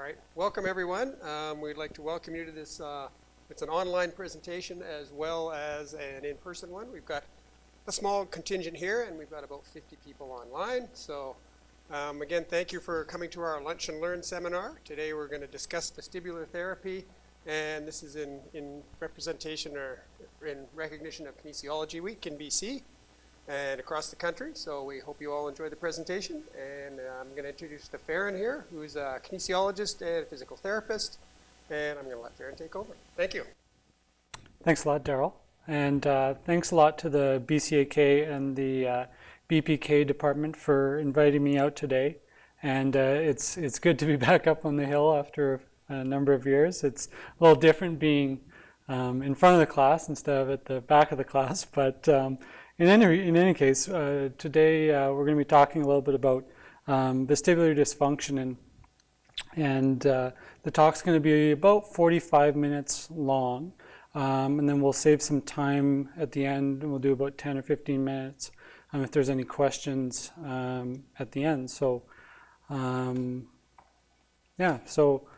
All right, welcome everyone. Um, we'd like to welcome you to this, uh, it's an online presentation as well as an in-person one. We've got a small contingent here and we've got about 50 people online. So um, again, thank you for coming to our Lunch and Learn seminar. Today we're going to discuss vestibular therapy and this is in, in representation or in recognition of Kinesiology Week in BC and across the country. So we hope you all enjoy the presentation. And uh, I'm going to introduce the Farron here, who's a kinesiologist and a physical therapist. And I'm going to let Farron take over. Thank you. Thanks a lot, Daryl. And uh, thanks a lot to the BCAK and the uh, BPK department for inviting me out today. And uh, it's, it's good to be back up on the hill after a number of years. It's a little different being um, in front of the class instead of at the back of the class, but um, in any, in any case, uh, today uh, we're going to be talking a little bit about um, vestibular dysfunction and, and uh, the talk's going to be about 45 minutes long. Um, and then we'll save some time at the end and we'll do about 10 or 15 minutes um, if there's any questions um, at the end. So um, yeah, so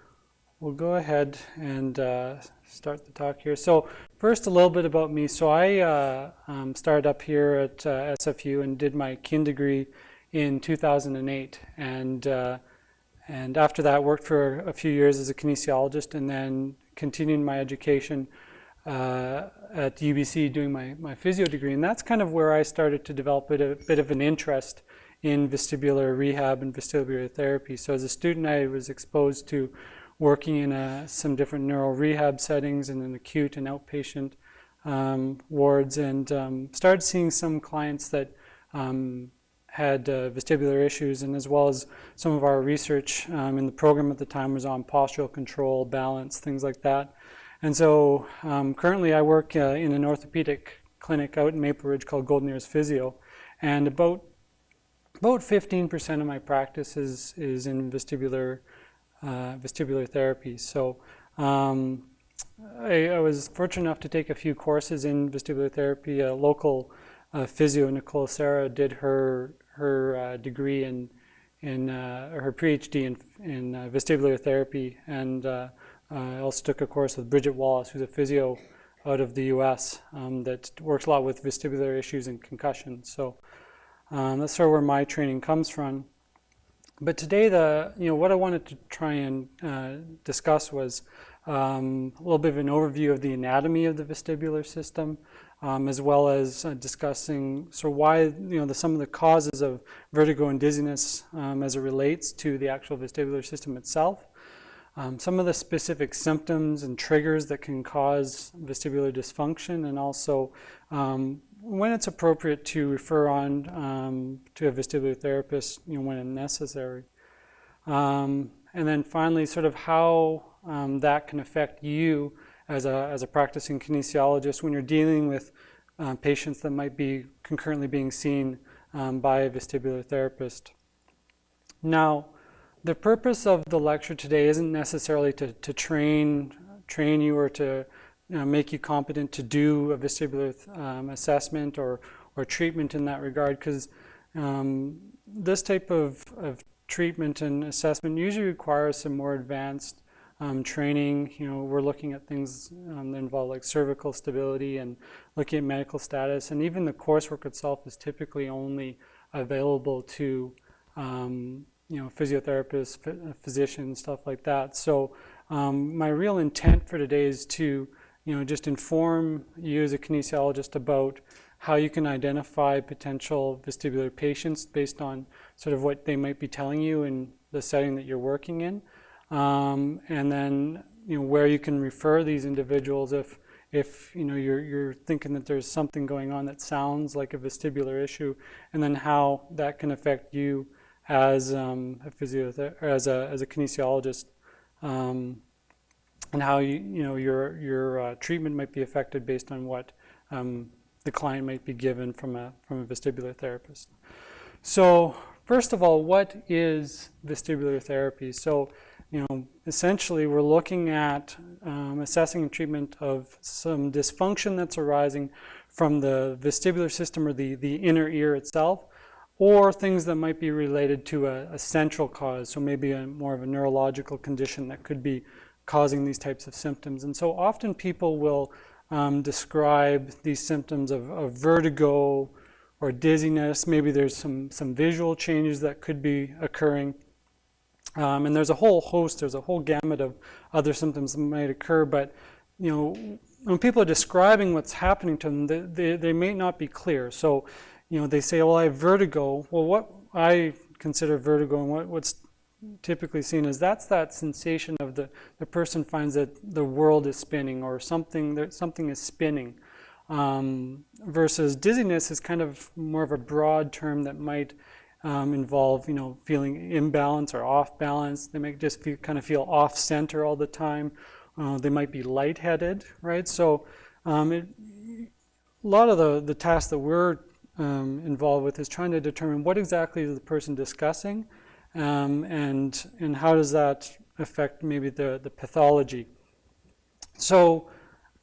we'll go ahead and uh, start the talk here. So first, a little bit about me. So I uh, um, started up here at uh, SFU and did my kin degree in 2008. And, uh, and after that, worked for a few years as a kinesiologist and then continued my education uh, at UBC doing my, my physio degree. And that's kind of where I started to develop a a bit of an interest in vestibular rehab and vestibular therapy. So as a student, I was exposed to working in a, some different neural rehab settings and in acute and outpatient um, wards and um, started seeing some clients that um, had uh, vestibular issues and as well as some of our research um, in the program at the time was on postural control, balance, things like that. And so um, currently I work uh, in an orthopedic clinic out in Maple Ridge called Golden Ears Physio and about about 15% of my practice is, is in vestibular uh, vestibular therapy. So um, I, I, was fortunate enough to take a few courses in vestibular therapy. A local uh, physio, Nicole Sarah, did her her uh, degree in in uh, her PhD in in uh, vestibular therapy, and uh, I also took a course with Bridgett Wallace, who's a physio out of the U.S. Um, that works a lot with vestibular issues and concussion. So um, that's sort of where my training comes from. But today, the you know what I wanted to try and uh, discuss was um, a little bit of an overview of the anatomy of the vestibular system, um, as well as uh, discussing so why you know the, some of the causes of vertigo and dizziness um, as it relates to the actual vestibular system itself. Um, some of the specific symptoms and triggers that can cause vestibular dysfunction, and also um, when it's appropriate to refer on um, to a vestibular therapist, you know, when necessary. Um, and then finally, sort of how um, that can affect you as a, as a practicing kinesiologist when you're dealing with uh, patients that might be concurrently being seen um, by a vestibular therapist. Now, the purpose of the lecture today isn't necessarily to, to train, train you or to know, make you competent to do a vestibular um, assessment or, or treatment in that regard because um, this type of, of treatment and assessment usually requires some more advanced um, training. You know, we're looking at things um, that involve like cervical stability and looking at medical status. And even the coursework itself is typically only available to, um, you know, physiotherapists, physicians, stuff like that. So um, my real intent for today is to you know, just inform you as a kinesiologist about how you can identify potential vestibular patients based on sort of what they might be telling you in the setting that you're working in. Um, and then, you know, where you can refer these individuals if, if you know, you're, you're thinking that there's something going on that sounds like a vestibular issue, and then how that can affect you as um, a physio as a, as a kinesiologist. Um, and how you, you know, your, your uh, treatment might be affected based on what um, the client might be given from a, from a vestibular therapist. So first of all, what is vestibular therapy? So, you know, essentially we're looking at um, assessing treatment of some dysfunction that's arising from the vestibular system or the, the inner ear itself or things that might be related to a, a central cause, so maybe a, more of a neurological condition that could be causing these types of symptoms. And so often people will um, describe these symptoms of, of, vertigo or dizziness. Maybe there's some, some visual changes that could be occurring. Um, and there's a whole host, there's a whole gamut of other symptoms that might occur, but you know, when people are describing what's happening to them, they, they, they may not be clear. So, you know, they say, well, I have vertigo. Well, what I consider vertigo and what, what's typically seen is that's that sensation of the, the person finds that the world is spinning or something, that something is spinning. Um, versus dizziness is kind of more of a broad term that might um, involve, you know, feeling imbalance or off balance. They might just feel, kind of feel off center all the time. Uh, they might be lightheaded, right? So um, it, a lot of the, the tasks that we're um, involved with is trying to determine what exactly is the person discussing um, and, and how does that affect maybe the, the pathology. So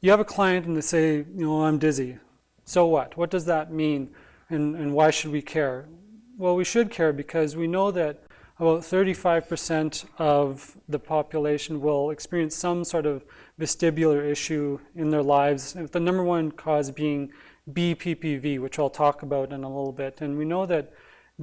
you have a client and they say, you know, I'm dizzy. So what? What does that mean? And, and why should we care? Well, we should care because we know that about 35% of the population will experience some sort of vestibular issue in their lives, the number one cause being BPPV, which I'll talk about in a little bit. And we know that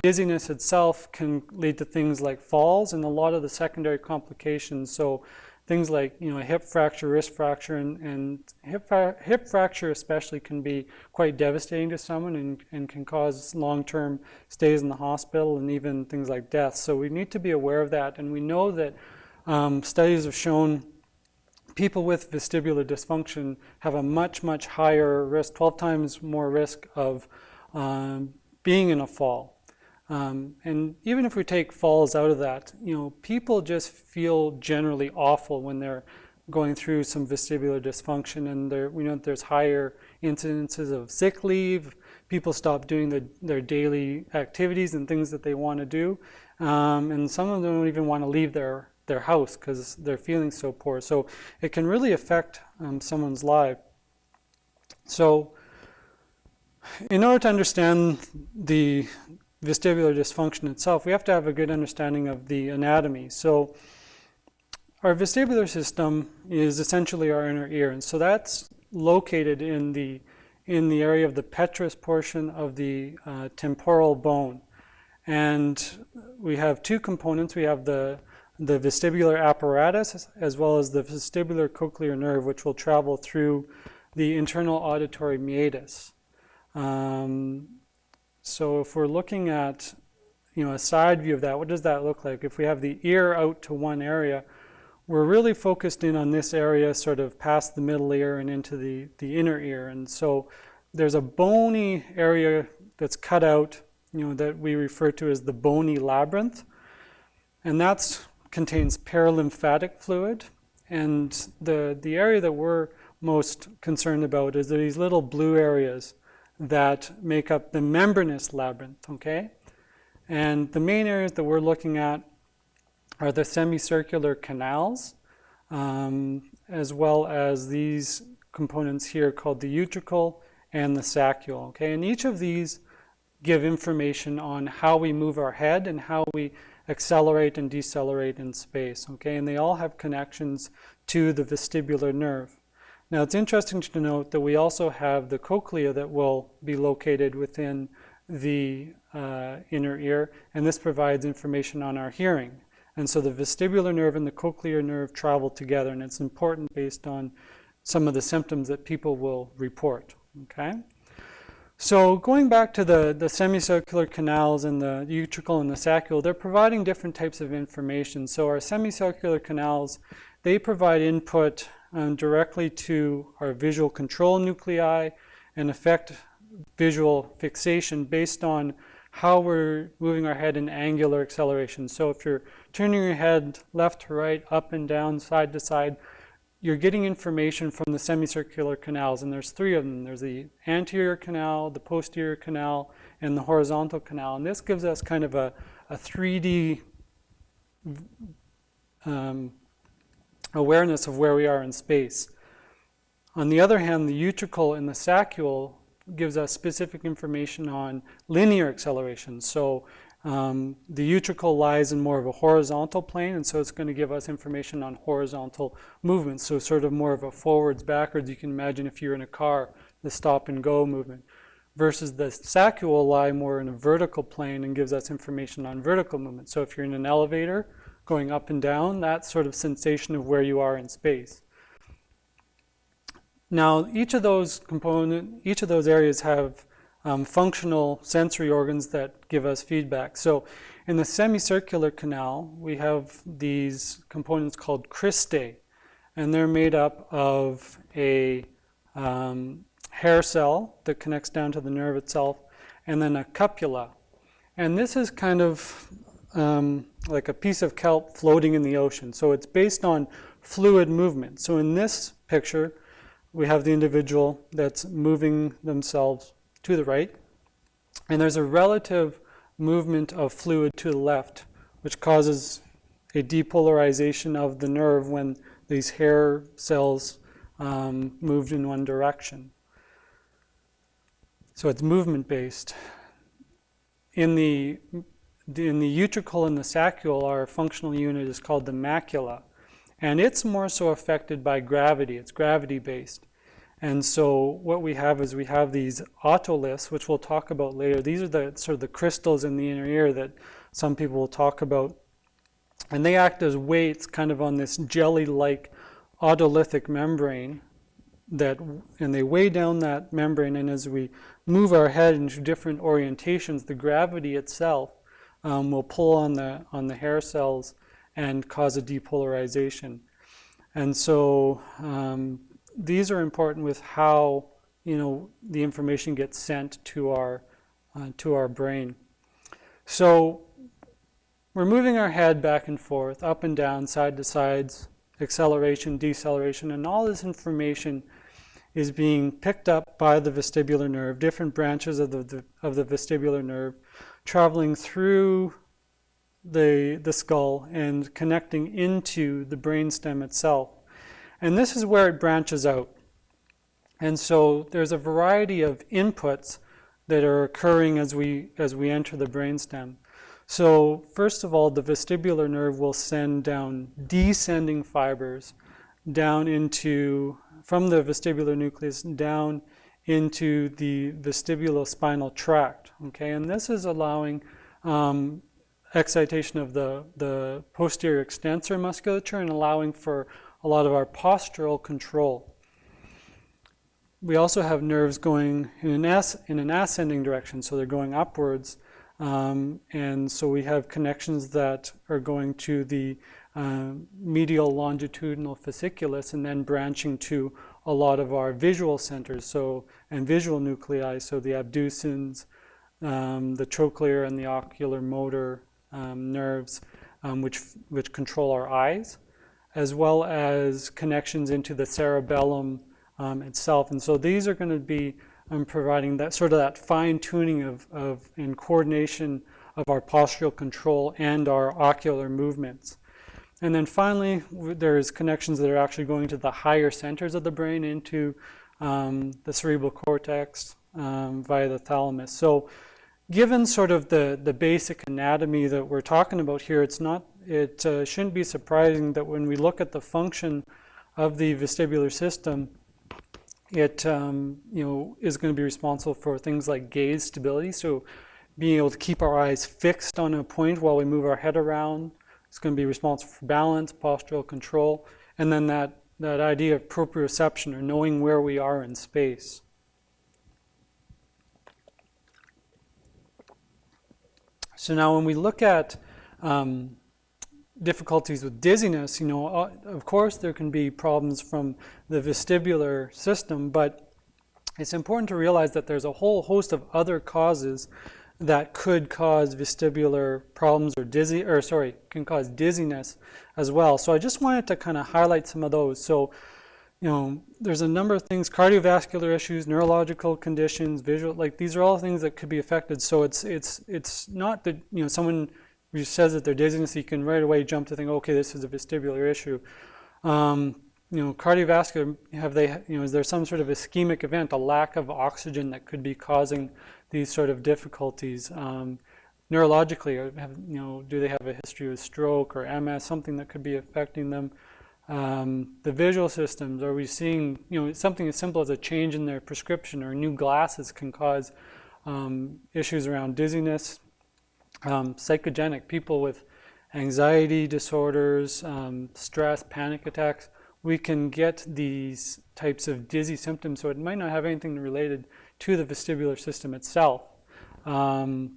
dizziness itself can lead to things like falls and a lot of the secondary complications. So things like you know hip fracture, wrist fracture, and, and hip, hip fracture especially can be quite devastating to someone and, and can cause long-term stays in the hospital and even things like death. So we need to be aware of that, and we know that um, studies have shown people with vestibular dysfunction have a much, much higher risk, 12 times more risk of um, being in a fall. Um, and even if we take falls out of that, you know, people just feel generally awful when they're going through some vestibular dysfunction and there, we know there's higher incidences of sick leave, people stop doing the, their daily activities and things that they want to do, um, and some of them don't even want to leave their, their house because they're feeling so poor. So it can really affect um, someone's life. So in order to understand the vestibular dysfunction itself, we have to have a good understanding of the anatomy. So our vestibular system is essentially our inner ear, and so that's located in the in the area of the petrous portion of the uh, temporal bone. And we have two components. We have the the vestibular apparatus as well as the vestibular cochlear nerve, which will travel through the internal auditory meatus. Um, so if we're looking at you know, a side view of that, what does that look like? If we have the ear out to one area, we're really focused in on this area sort of past the middle ear and into the, the inner ear. And so there's a bony area that's cut out, you know, that we refer to as the bony labyrinth. And that contains perilymphatic fluid. And the, the area that we're most concerned about is these little blue areas that make up the membranous labyrinth, okay? And the main areas that we're looking at are the semicircular canals, um, as well as these components here called the utricle and the saccule, okay? And each of these give information on how we move our head and how we accelerate and decelerate in space, okay? And they all have connections to the vestibular nerve. Now it's interesting to note that we also have the cochlea that will be located within the uh, inner ear, and this provides information on our hearing. And so the vestibular nerve and the cochlear nerve travel together, and it's important based on some of the symptoms that people will report, okay? So going back to the, the semicircular canals and the utricle and the saccule, they're providing different types of information. So our semicircular canals, they provide input um, directly to our visual control nuclei and affect visual fixation based on how we're moving our head in angular acceleration. So if you're turning your head left to right, up and down, side to side, you're getting information from the semicircular canals, and there's three of them. There's the anterior canal, the posterior canal, and the horizontal canal. And this gives us kind of a, a 3D um, awareness of where we are in space. On the other hand, the utricle and the saccule gives us specific information on linear acceleration. So um, the utricle lies in more of a horizontal plane, and so it's going to give us information on horizontal movement. So sort of more of a forwards, backwards. You can imagine if you're in a car, the stop and go movement. Versus the saccule lie more in a vertical plane and gives us information on vertical movement. So if you're in an elevator going up and down, that sort of sensation of where you are in space. Now, each of those component, each of those areas have um, functional sensory organs that give us feedback. So in the semicircular canal, we have these components called cristae, and they're made up of a um, hair cell that connects down to the nerve itself, and then a cupula. And this is kind of um, like a piece of kelp floating in the ocean. So it's based on fluid movement. So in this picture, we have the individual that's moving themselves to the right. And there's a relative movement of fluid to the left, which causes a depolarization of the nerve when these hair cells um, moved in one direction. So it's movement based. In the, in the utricle and the saccule, our functional unit is called the macula. And it's more so affected by gravity. It's gravity based. And so what we have is we have these otoliths, which we'll talk about later. These are the sort of the crystals in the inner ear that some people will talk about. And they act as weights kind of on this jelly-like otolithic membrane that, and they weigh down that membrane. And as we move our head into different orientations, the gravity itself um, will pull on the, on the hair cells and cause a depolarization. And so um, these are important with how you know the information gets sent to our uh, to our brain. So we're moving our head back and forth, up and down, side to sides, acceleration, deceleration, and all this information is being picked up by the vestibular nerve, different branches of the, the of the vestibular nerve, traveling through the, the skull and connecting into the brainstem itself. And this is where it branches out. And so there's a variety of inputs that are occurring as we, as we enter the brainstem. So first of all, the vestibular nerve will send down descending fibers down into, from the vestibular nucleus down into the vestibulospinal tract. Okay, and this is allowing um, excitation of the, the posterior extensor musculature and allowing for a lot of our postural control. We also have nerves going in an, as, in an ascending direction, so they're going upwards. Um, and so we have connections that are going to the uh, medial longitudinal fasciculus and then branching to a lot of our visual centers, so and visual nuclei, so the abducens, um, the trochlear and the ocular motor um, nerves, um, which, which control our eyes as well as connections into the cerebellum um, itself. And so these are going to be um, providing that sort of that fine tuning of, of and coordination of our postural control and our ocular movements. And then finally, there's connections that are actually going to the higher centers of the brain into um, the cerebral cortex um, via the thalamus. So given sort of the, the basic anatomy that we're talking about here, it's not it uh, shouldn't be surprising that when we look at the function of the vestibular system, it um, you know is going to be responsible for things like gaze stability. So being able to keep our eyes fixed on a point while we move our head around. It's going to be responsible for balance, postural control, and then that, that idea of proprioception or knowing where we are in space. So now when we look at um, difficulties with dizziness, you know, uh, of course there can be problems from the vestibular system, but it's important to realize that there's a whole host of other causes that could cause vestibular problems or dizzy, or sorry, can cause dizziness as well. So I just wanted to kind of highlight some of those. So, you know, there's a number of things, cardiovascular issues, neurological conditions, visual, like these are all things that could be affected. So it's, it's, it's not that, you know, someone who says that they're dizziness, you can right away jump to think, okay, this is a vestibular issue. Um, you know, cardiovascular, have they, you know, is there some sort of ischemic event, a lack of oxygen that could be causing these sort of difficulties? Um, neurologically, or have, you know, do they have a history of stroke or MS, something that could be affecting them? Um, the visual systems, are we seeing, you know, something as simple as a change in their prescription or new glasses can cause um, issues around dizziness, um, psychogenic, people with anxiety disorders, um, stress, panic attacks, we can get these types of dizzy symptoms, so it might not have anything related to the vestibular system itself. Um,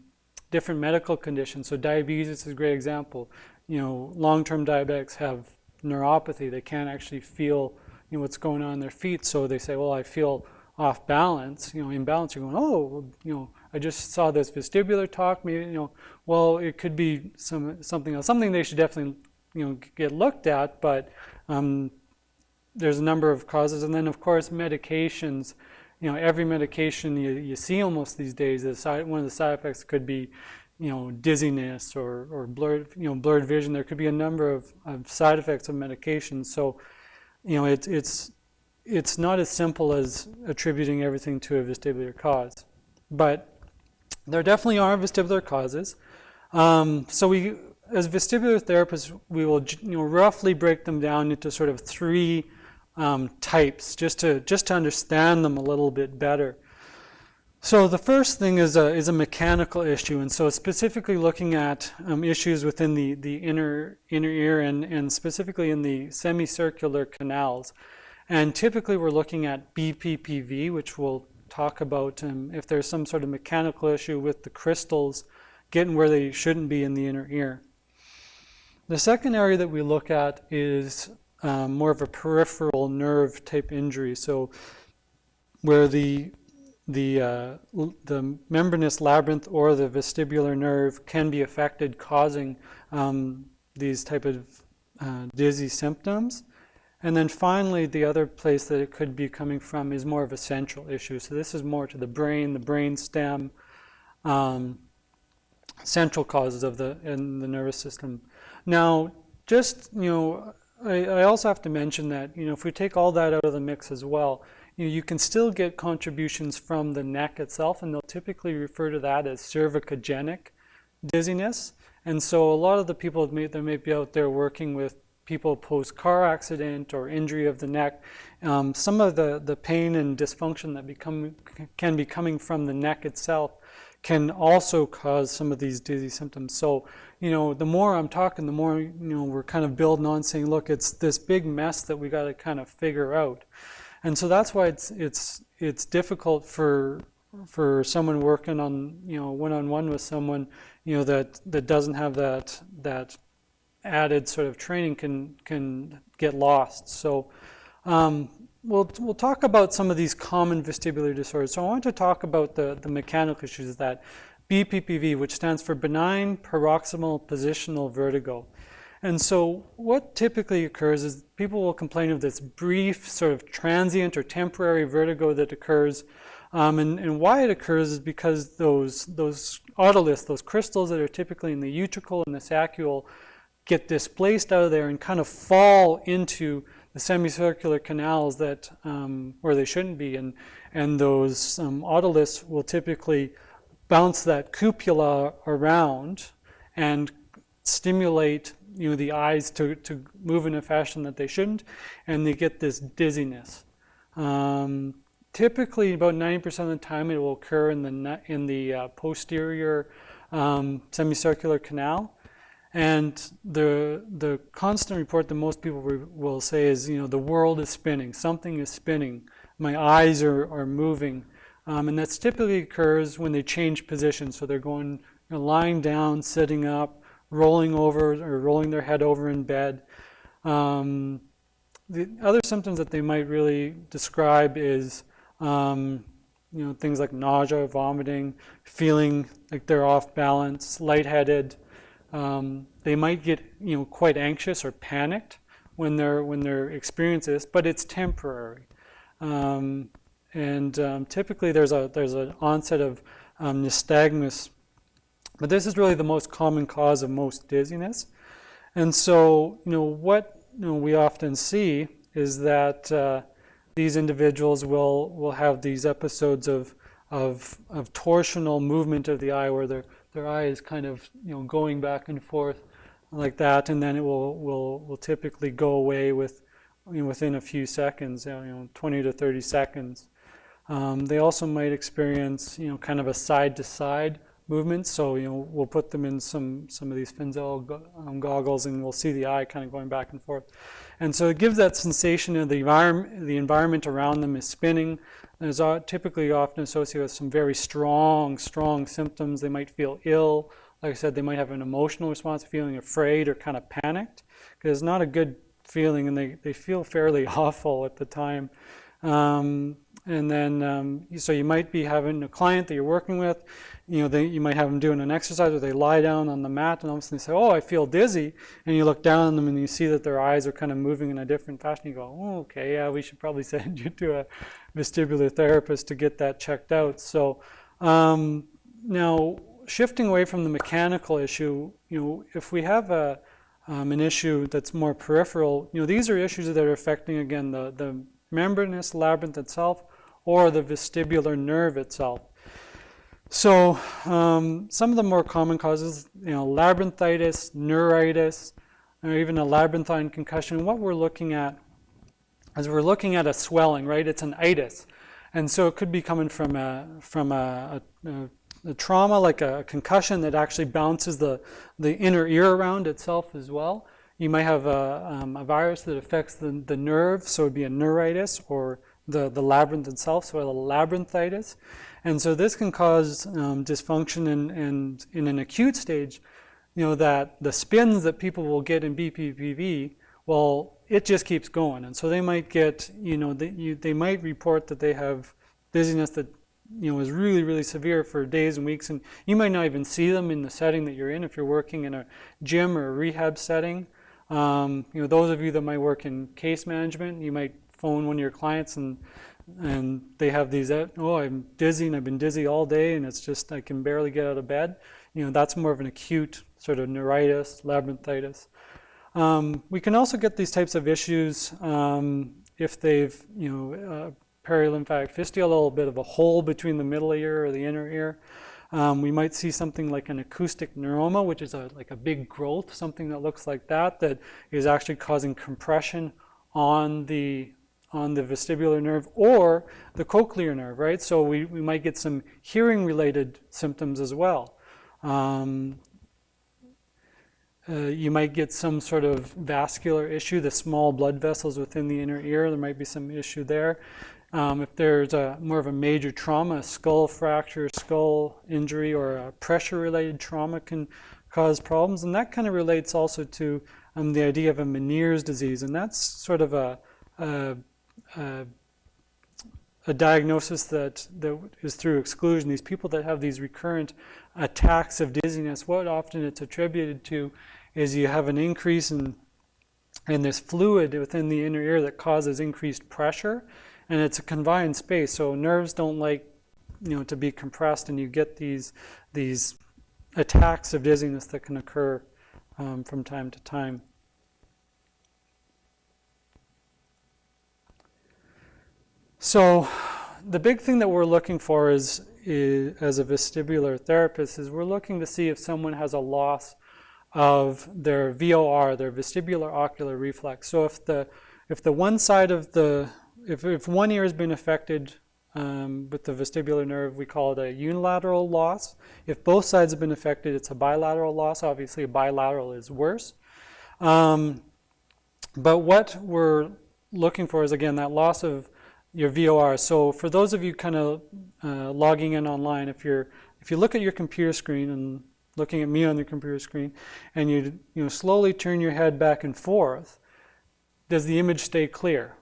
different medical conditions, so diabetes is a great example. You know, long-term diabetics have neuropathy. They can't actually feel you know, what's going on in their feet, so they say, well, I feel off balance, you know, imbalance. You're going, oh, you know, I just saw this vestibular talk. Maybe, you know, well, it could be some something else. Something they should definitely, you know, get looked at. But um, there's a number of causes, and then of course medications. You know, every medication you, you see almost these days, the side, one of the side effects could be, you know, dizziness or, or blurred, you know, blurred vision. There could be a number of, of side effects of medications. So, you know, it, it's it's not as simple as attributing everything to a vestibular cause, but there definitely are vestibular causes. Um, so we, as vestibular therapists, we will you know, roughly break them down into sort of three um, types, just to just to understand them a little bit better. So the first thing is a, is a mechanical issue, and so specifically looking at um, issues within the, the inner, inner ear and, and specifically in the semicircular canals. And typically we're looking at BPPV, which we'll talk about um, if there's some sort of mechanical issue with the crystals getting where they shouldn't be in the inner ear. The second area that we look at is um, more of a peripheral nerve type injury. So where the the, uh, the membranous labyrinth or the vestibular nerve can be affected, causing um, these type of uh, dizzy symptoms. And then finally, the other place that it could be coming from is more of a central issue. So this is more to the brain, the brain stem, um, central causes of the in the nervous system. Now, just you know, I, I, also have to mention that you know if we take all that out of the mix as well, you know, you can still get contributions from the neck itself, and they'll typically refer to that as cervicogenic dizziness. And so a lot of the people that may, that may be out there working with people post-car accident or injury of the neck, um, some of the, the pain and dysfunction that become, can be coming from the neck itself can also cause some of these dizzy symptoms. So, you know, the more I'm talking, the more, you know, we're kind of building on saying, look, it's this big mess that we got to kind of figure out. And so that's why it's, it's, it's difficult for, for someone working on, you know, one-on-one -on -one with someone, you know, that, that doesn't have that, that added sort of training can, can get lost. So um, we'll, we'll talk about some of these common vestibular disorders. So I want to talk about the, the mechanical issues that BPPV, which stands for benign paroxysmal positional vertigo. And so what typically occurs is people will complain of this brief sort of transient or temporary vertigo that occurs. Um, and, and, why it occurs is because those, those otoliths, those crystals that are typically in the utricle and the saccule get displaced out of there and kind of fall into the semicircular canals that um, where they shouldn't be, and and those um, otoliths will typically bounce that cupula around and stimulate you know the eyes to, to move in a fashion that they shouldn't, and they get this dizziness. Um, typically, about 90% of the time, it will occur in the in the uh, posterior um, semicircular canal. And the, the constant report that most people will say is, you know, the world is spinning, something is spinning, my eyes are, are moving. Um, and that typically occurs when they change position. So they're going, you know, lying down, sitting up, rolling over or rolling their head over in bed. Um, the other symptoms that they might really describe is, um, you know, things like nausea, vomiting, feeling like they're off balance, lightheaded, um, they might get you know quite anxious or panicked when they're when they're experiencing this, but it's temporary. Um, and um, typically there's a there's an onset of um, nystagmus, but this is really the most common cause of most dizziness. And so you know what you know, we often see is that uh, these individuals will, will have these episodes of, of, of torsional movement of the eye where their, their eye is kind of you know, going back and forth like that, and then it will, will, will typically go away with, you know, within a few seconds, you know, 20 to 30 seconds. Um, they also might experience, you know, kind of a side-to-side movement. So, you know, we'll put them in some, some of these Frenzel go um, goggles and we'll see the eye kind of going back and forth. And so it gives that sensation of the environment, the environment around them is spinning. And is typically often associated with some very strong, strong symptoms. They might feel ill. Like I said, they might have an emotional response, feeling afraid or kind of panicked. Because it's not a good feeling and they, they feel fairly awful at the time. Um, and then, um, so you might be having a client that you're working with, you know, they, you might have them doing an exercise where they lie down on the mat and all of a sudden they say, oh, I feel dizzy. And you look down on them and you see that their eyes are kind of moving in a different fashion. You go, oh, okay, yeah, we should probably send you to a vestibular therapist to get that checked out. So um, now shifting away from the mechanical issue, you know, if we have a, um, an issue that's more peripheral, you know, these are issues that are affecting, again, the, the membranous labyrinth itself or the vestibular nerve itself. So um, some of the more common causes, you know, labyrinthitis, neuritis, or even a labyrinthine concussion. What we're looking at is we're looking at a swelling, right? It's an itis. And so it could be coming from a, from a, a, a trauma, like a concussion that actually bounces the, the inner ear around itself as well. You might have a, um, a virus that affects the, the nerve, so it would be a neuritis or the, the labyrinth itself, so a labyrinthitis. And so this can cause um, dysfunction and, and in an acute stage, you know, that the spins that people will get in BPPV, well, it just keeps going. And so they might get, you know, they, you, they might report that they have dizziness that, you know, is really, really severe for days and weeks. And you might not even see them in the setting that you're in if you're working in a gym or a rehab setting. Um, you know, those of you that might work in case management, you might phone one of your clients and and they have these, oh, I'm dizzy and I've been dizzy all day and it's just, I can barely get out of bed. You know, that's more of an acute sort of neuritis, labyrinthitis. Um, we can also get these types of issues um, if they've, you know, uh, perilymphatic fistula, a little bit of a hole between the middle ear or the inner ear. Um, we might see something like an acoustic neuroma, which is a, like a big growth, something that looks like that, that is actually causing compression on the on the vestibular nerve or the cochlear nerve, right? So we, we might get some hearing related symptoms as well. Um, uh, you might get some sort of vascular issue, the small blood vessels within the inner ear, there might be some issue there. Um, if there's a more of a major trauma, a skull fracture, skull injury, or a pressure-related trauma can cause problems. And that kind of relates also to um, the idea of a Meniere's disease. And that's sort of a, a, a, a diagnosis that, that is through exclusion. These people that have these recurrent attacks of dizziness, what often it's attributed to is you have an increase in, in this fluid within the inner ear that causes increased pressure and it's a confined space. So nerves don't like, you know, to be compressed, and you get these these attacks of dizziness that can occur um, from time to time. So the big thing that we're looking for is, is, as a vestibular therapist is we're looking to see if someone has a loss of their VOR, their vestibular ocular reflex. So if the if the one side of the if, if one ear has been affected um, with the vestibular nerve, we call it a unilateral loss. If both sides have been affected, it's a bilateral loss. Obviously, a bilateral is worse. Um, but what we're looking for is, again, that loss of your VOR. So for those of you kind of uh, logging in online, if you're if you look at your computer screen and looking at me on the computer screen, and you you know slowly turn your head back and forth, does the image stay clear?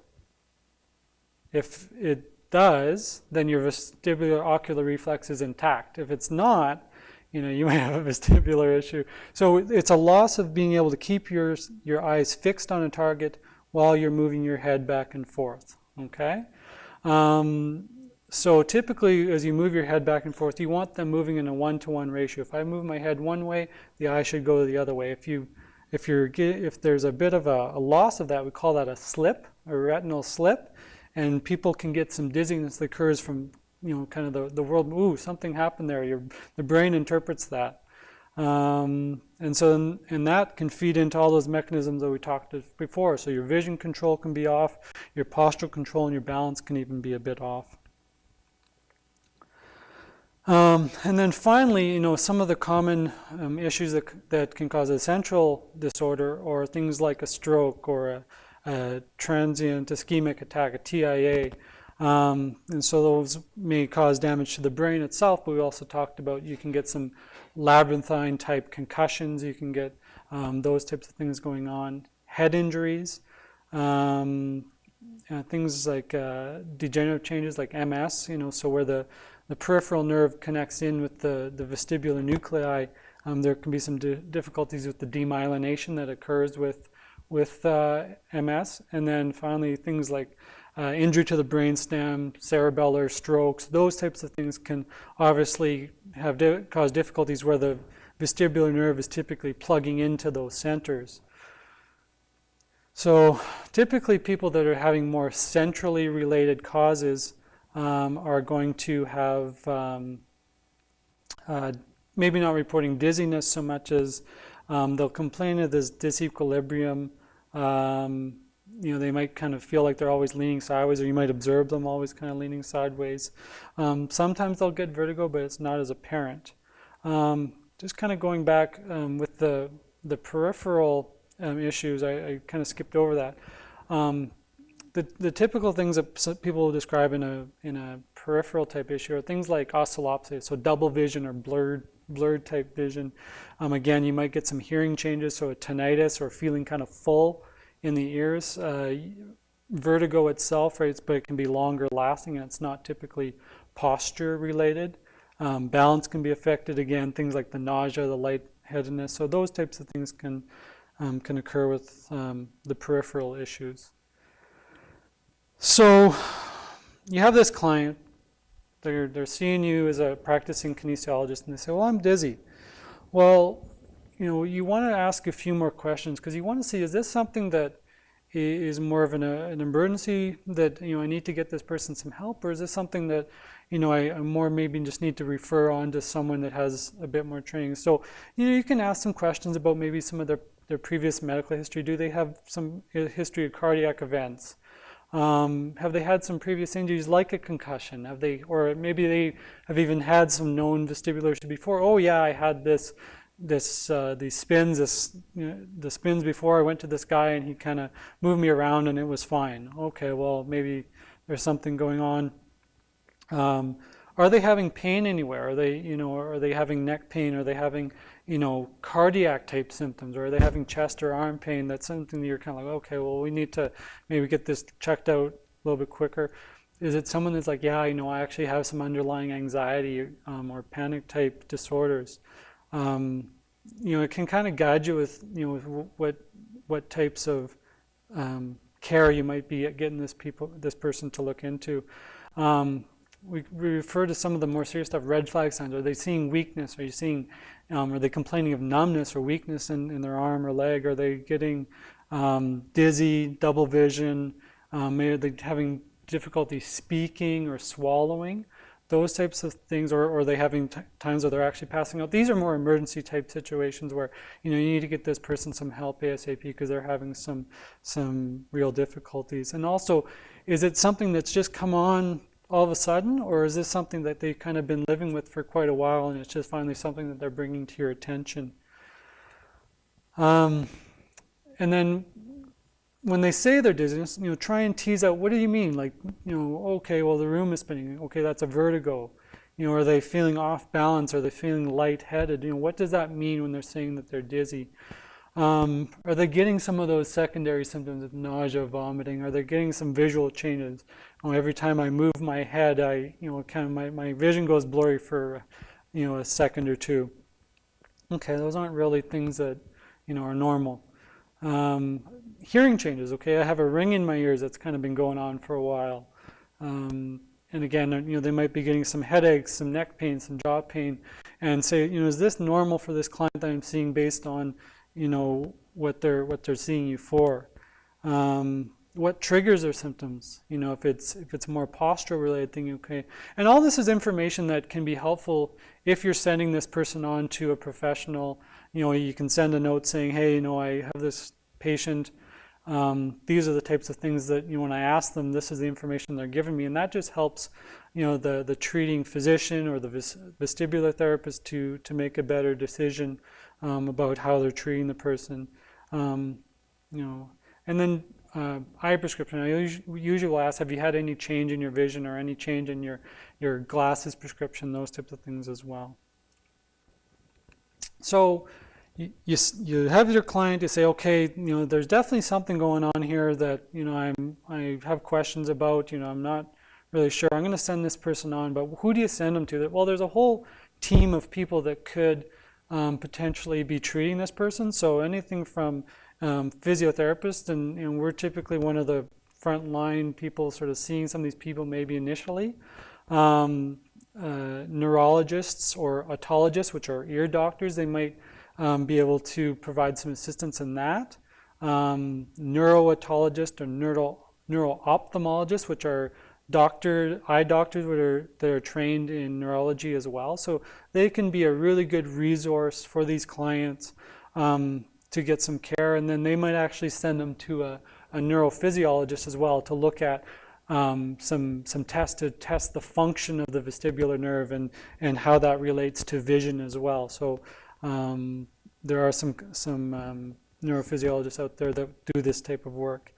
If it does, then your vestibular ocular reflex is intact. If it's not, you know, you might have a vestibular issue. So it's a loss of being able to keep your, your eyes fixed on a target while you're moving your head back and forth, okay? Um, so typically, as you move your head back and forth, you want them moving in a one-to-one -one ratio. If I move my head one way, the eye should go the other way. If you if you're if there's a bit of a, a loss of that, we call that a slip, a retinal slip, and people can get some dizziness that occurs from you know kind of the, the world. Ooh, something happened there. Your the brain interprets that. Um, and so, and, that can feed into all those mechanisms that we talked before. So your vision control can be off, your postural control and your balance can even be a bit off. Um, and then finally, you know, some of the common um, issues that, that can cause a central disorder or things like a stroke or a, a transient ischemic attack, a TIA. Um, and so those may cause damage to the brain itself, but we also talked about you can get some labyrinthine type concussions, you can get um, those types of things going on, head injuries, um, uh, things like uh, degenerative changes like MS, you know, so where the, the peripheral nerve connects in with the, the vestibular nuclei, um, there can be some di difficulties with the demyelination that occurs with, with uh, MS. And then finally, things like uh, injury to the brainstem, cerebellar strokes, those types of things can obviously have di cause difficulties where the vestibular nerve is typically plugging into those centers. So typically people that are having more centrally related causes um, are going to have um, uh, maybe not reporting dizziness so much as um, they'll complain of this disequilibrium. Um, you know, they might kind of feel like they're always leaning sideways, or you might observe them always kind of leaning sideways. Um, sometimes they'll get vertigo, but it's not as apparent. Um, just kind of going back with the, the peripheral issues, I, I kind of skipped over that. Um, the, the typical things that people describe in a, in a peripheral type issue are things like oscillopsia, so double vision or blurred, blurred type vision. Um, again, you might get some hearing changes, so a tinnitus or feeling kind of full in the ears. Uh, vertigo itself, right, but it can be longer lasting and it's not typically posture related. Um, balance can be affected again, things like the nausea, the lightheadedness. So those types of things can, um, can occur with um, the peripheral issues. So you have this client, they're, they're seeing you as a practicing kinesiologist and they say, well, I'm dizzy. Well, you know, you want to ask a few more questions because you want to see, is this something that is more of an, uh, an emergency that, you know, I need to get this person some help or is this something that, you know, I, I more maybe just need to refer on to someone that has a bit more training. So, you know, you can ask some questions about maybe some of their, their previous medical history. Do they have some history of cardiac events? Um, have they had some previous injuries like a concussion? Have they, or maybe they have even had some known vestibular issue before? Oh yeah, I had this, this, uh, these spins, this, you know, the spins before I went to this guy and he kind of moved me around and it was fine. Okay, well maybe there's something going on. Um, are they having pain anywhere? Are they, you know, are they having neck pain? Are they having you know, cardiac type symptoms, or are they having chest or arm pain? That's something that you're kind of like, okay, well, we need to maybe get this checked out a little bit quicker. Is it someone that's like, yeah, you know, I actually have some underlying anxiety um, or panic type disorders? Um, you know, it can kind of guide you with, you know, what what types of um, care you might be getting this people, this person to look into. We, we, refer to some of the more serious stuff, red flag signs. Are they seeing weakness? Are you seeing um, are they complaining of numbness or weakness in, in their arm or leg? Are they getting um, dizzy, double vision? Um, are they having difficulty speaking or swallowing? Those types of things, or, or are they having times where they're actually passing out? These are more emergency type situations where you know you need to get this person some help ASAP because they're having some some real difficulties. And also, is it something that's just come on all of a sudden, or is this something that they've kind of been living with for quite a while and it's just finally something that they're bringing to your attention? Um, and then when they say they're dizziness, you know, try and tease out, what do you mean? Like, you know, okay, well, the room is spinning. Okay, that's a vertigo. You know, are they feeling off balance? Are they feeling lightheaded? You know, what does that mean when they're saying that they're dizzy? Um, are they getting some of those secondary symptoms of nausea, vomiting? Are they getting some visual changes? Know, every time I move my head, I, you know, kind of my, my vision goes blurry for, you know, a second or two. Okay, those aren't really things that, you know, are normal. Um, hearing changes, okay, I have a ring in my ears that's kind of been going on for a while. Um, and again, you know, they might be getting some headaches, some neck pain, some jaw pain, and say, you know, is this normal for this client that I'm seeing based on, you know, what they're, what they're seeing you for. Um, what triggers their symptoms? You know, if it's, if it's more postural related thing, okay. And all this is information that can be helpful if you're sending this person on to a professional. You know, you can send a note saying, hey, you know, I have this patient, um, these are the types of things that, you know, when I ask them, this is the information they're giving me. And that just helps, you know, the, the treating physician or the vestibular therapist to, to make a better decision um, about how they're treating the person. Um, you know, and then uh, eye prescription. I usually, will ask, have you had any change in your vision or any change in your, your glasses prescription, those types of things as well. So you, you, you have your client, you say, okay, you know, there's definitely something going on here that, you know, I'm, I have questions about, you know, I'm not really sure. I'm going to send this person on, but who do you send them to? That well, there's a whole team of people that could um, potentially be treating this person. So anything from um, physiotherapists, and, and we're typically one of the frontline people sort of seeing some of these people maybe initially. Um, uh, neurologists or otologists, which are ear doctors, they might um, be able to provide some assistance in that. Um, neuro-otologists or neuro, neuro-ophthalmologists, which are doctor, eye doctors that are, that are trained in neurology as well. So they can be a really good resource for these clients um, to get some care. And then they might actually send them to a, a neurophysiologist as well to look at um, some, some tests to test the function of the vestibular nerve and, and how that relates to vision as well. So um, there are some, some um, neurophysiologists out there that do this type of work.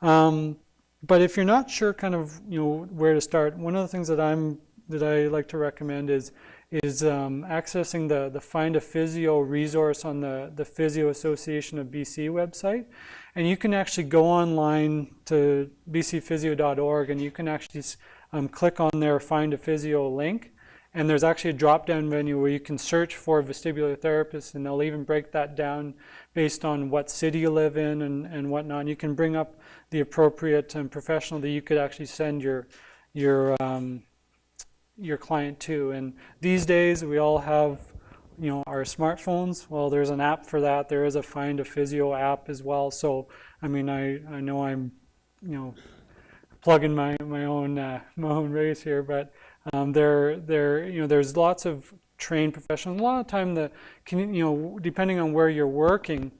Um, but if you're not sure kind of you know where to start, one of the things that I'm that I like to recommend is is um, accessing the, the Find a Physio resource on the, the Physio Association of BC website. And you can actually go online to bcphysio.org and you can actually um, click on their Find a Physio link and there's actually a drop-down menu where you can search for vestibular therapists, and they'll even break that down based on what city you live in and, and whatnot. You can bring up the appropriate um, professional that you could actually send your your um, your client to. And these days, we all have you know our smartphones. Well, there's an app for that. There is a Find a Physio app as well. So, I mean, I I know I'm you know plugging my my own uh, my own race here, but um, there, there, you know, there's lots of trained professionals. A lot of time, the, can, you know, depending on where you're working,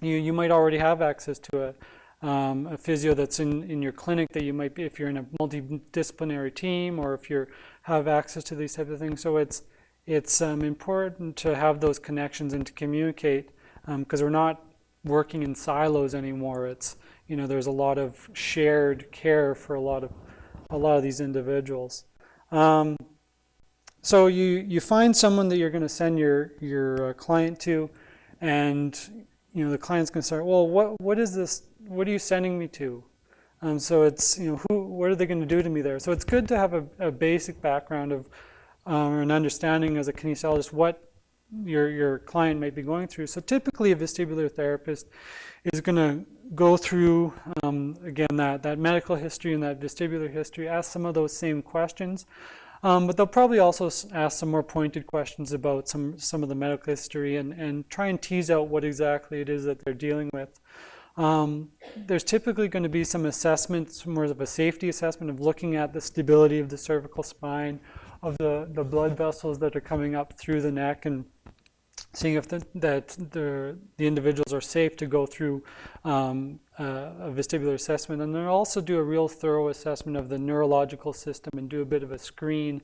you, you might already have access to a, um, a physio that's in, in your clinic that you might be, if you're in a multidisciplinary team or if you have access to these types of things. So it's, it's um, important to have those connections and to communicate because um, we're not working in silos anymore. It's, you know, there's a lot of shared care for a lot of, a lot of these individuals. Um, so you, you find someone that you're going to send your, your uh, client to, and you know the client's going to start, well, what, what is this, what are you sending me to? Um, so it's, you know, who, what are they going to do to me there? So it's good to have a, a basic background of, um, or an understanding as a kinesiologist what your, your client might be going through. So typically a vestibular therapist is going to go through, um, again, that, that medical history and that vestibular history, ask some of those same questions. Um, but they'll probably also ask some more pointed questions about some, some of the medical history and, and try and tease out what exactly it is that they're dealing with. Um, there's typically going to be some assessments, more of a safety assessment of looking at the stability of the cervical spine, of the, the blood vessels that are coming up through the neck and seeing if the, that the, the individuals are safe to go through um, a vestibular assessment. And then also do a real thorough assessment of the neurological system and do a bit of a screen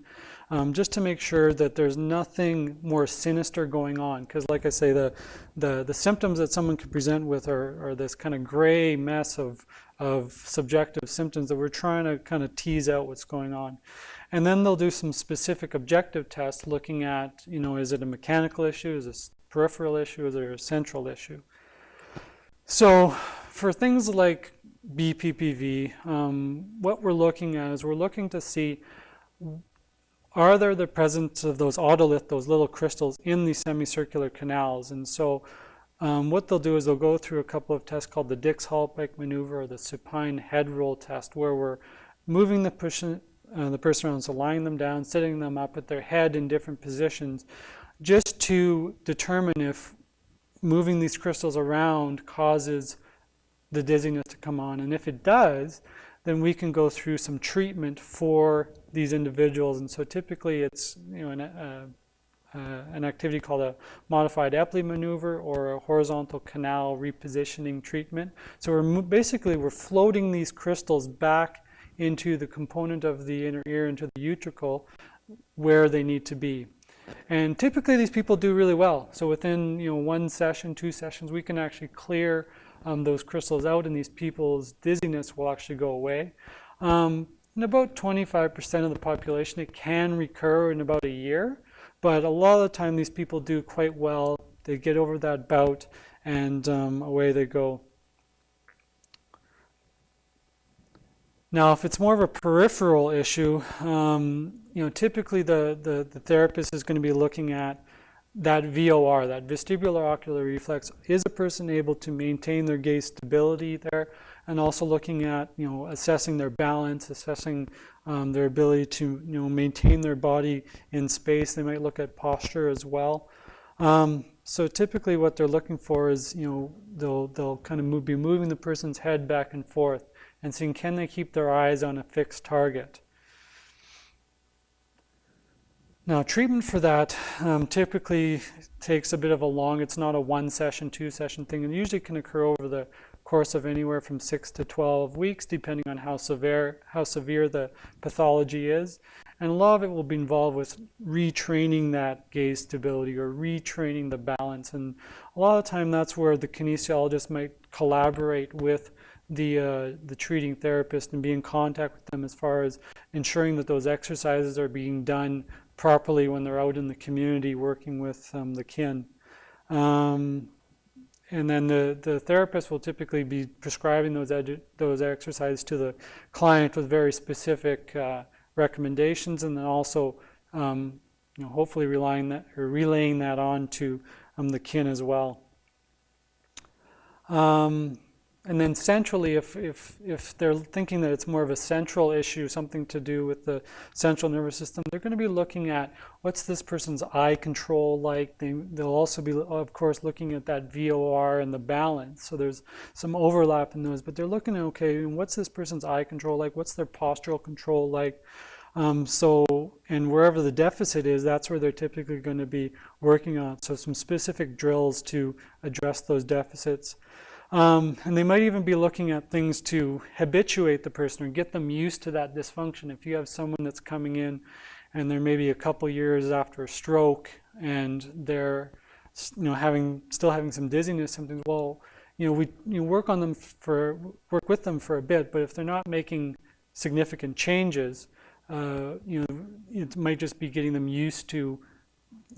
um, just to make sure that there's nothing more sinister going on. Because like I say, the, the, the symptoms that someone can present with are, are this kind of gray mess of, of subjective symptoms that we're trying to kind of tease out what's going on. And then they'll do some specific objective tests looking at, you know, is it a mechanical issue, is it a peripheral issue, is it a central issue? So for things like BPPV, um, what we're looking at is we're looking to see are there the presence of those otolith, those little crystals in the semicircular canals? And so um, what they'll do is they'll go through a couple of tests called the Dix-Hallpike maneuver or the supine head roll test where we're moving the person, uh, the person around, so lying them down, sitting them up at their head in different positions, just to determine if moving these crystals around causes the dizziness to come on. And if it does, then we can go through some treatment for these individuals. And so typically it's you know an, uh, uh, an activity called a modified Epley maneuver or a horizontal canal repositioning treatment. So we're basically we're floating these crystals back into the component of the inner ear, into the utricle, where they need to be. And typically these people do really well. So within you know one session, two sessions, we can actually clear um, those crystals out and these people's dizziness will actually go away. Um, in about 25% of the population, it can recur in about a year. But a lot of the time, these people do quite well. They get over that bout and um, away they go. Now, if it's more of a peripheral issue, um, you know, typically the, the, the, therapist is going to be looking at that VOR, that vestibular ocular reflex. Is a person able to maintain their gaze stability there? And also looking at, you know, assessing their balance, assessing um, their ability to, you know, maintain their body in space. They might look at posture as well. Um, so typically what they're looking for is, you know, they'll, they'll kind of move, be moving the person's head back and forth and seeing can they keep their eyes on a fixed target. Now treatment for that um, typically takes a bit of a long, it's not a one session, two session thing, and usually can occur over the course of anywhere from six to 12 weeks, depending on how severe, how severe the pathology is. And a lot of it will be involved with retraining that gaze stability or retraining the balance. And a lot of the time that's where the kinesiologist might collaborate with the, uh, the treating therapist and be in contact with them as far as ensuring that those exercises are being done properly when they're out in the community working with um, the kin. Um, and then the, the therapist will typically be prescribing those, those exercises to the client with very specific uh, recommendations and then also um, you know, hopefully relying that, or relaying that on to um, the kin as well. Um, and then centrally, if, if, if they're thinking that it's more of a central issue, something to do with the central nervous system, they're going to be looking at what's this person's eye control like. They, they'll also be, of course, looking at that VOR and the balance. So there's some overlap in those, but they're looking at, okay, what's this person's eye control like? What's their postural control like? Um, so, and wherever the deficit is, that's where they're typically going to be working on. So some specific drills to address those deficits. Um, and they might even be looking at things to habituate the person or get them used to that dysfunction. If you have someone that's coming in and they're maybe a couple years after a stroke and they're you know having still having some dizziness symptoms, well, you know we you work on them for work with them for a bit, but if they're not making significant changes, uh, you know it might just be getting them used to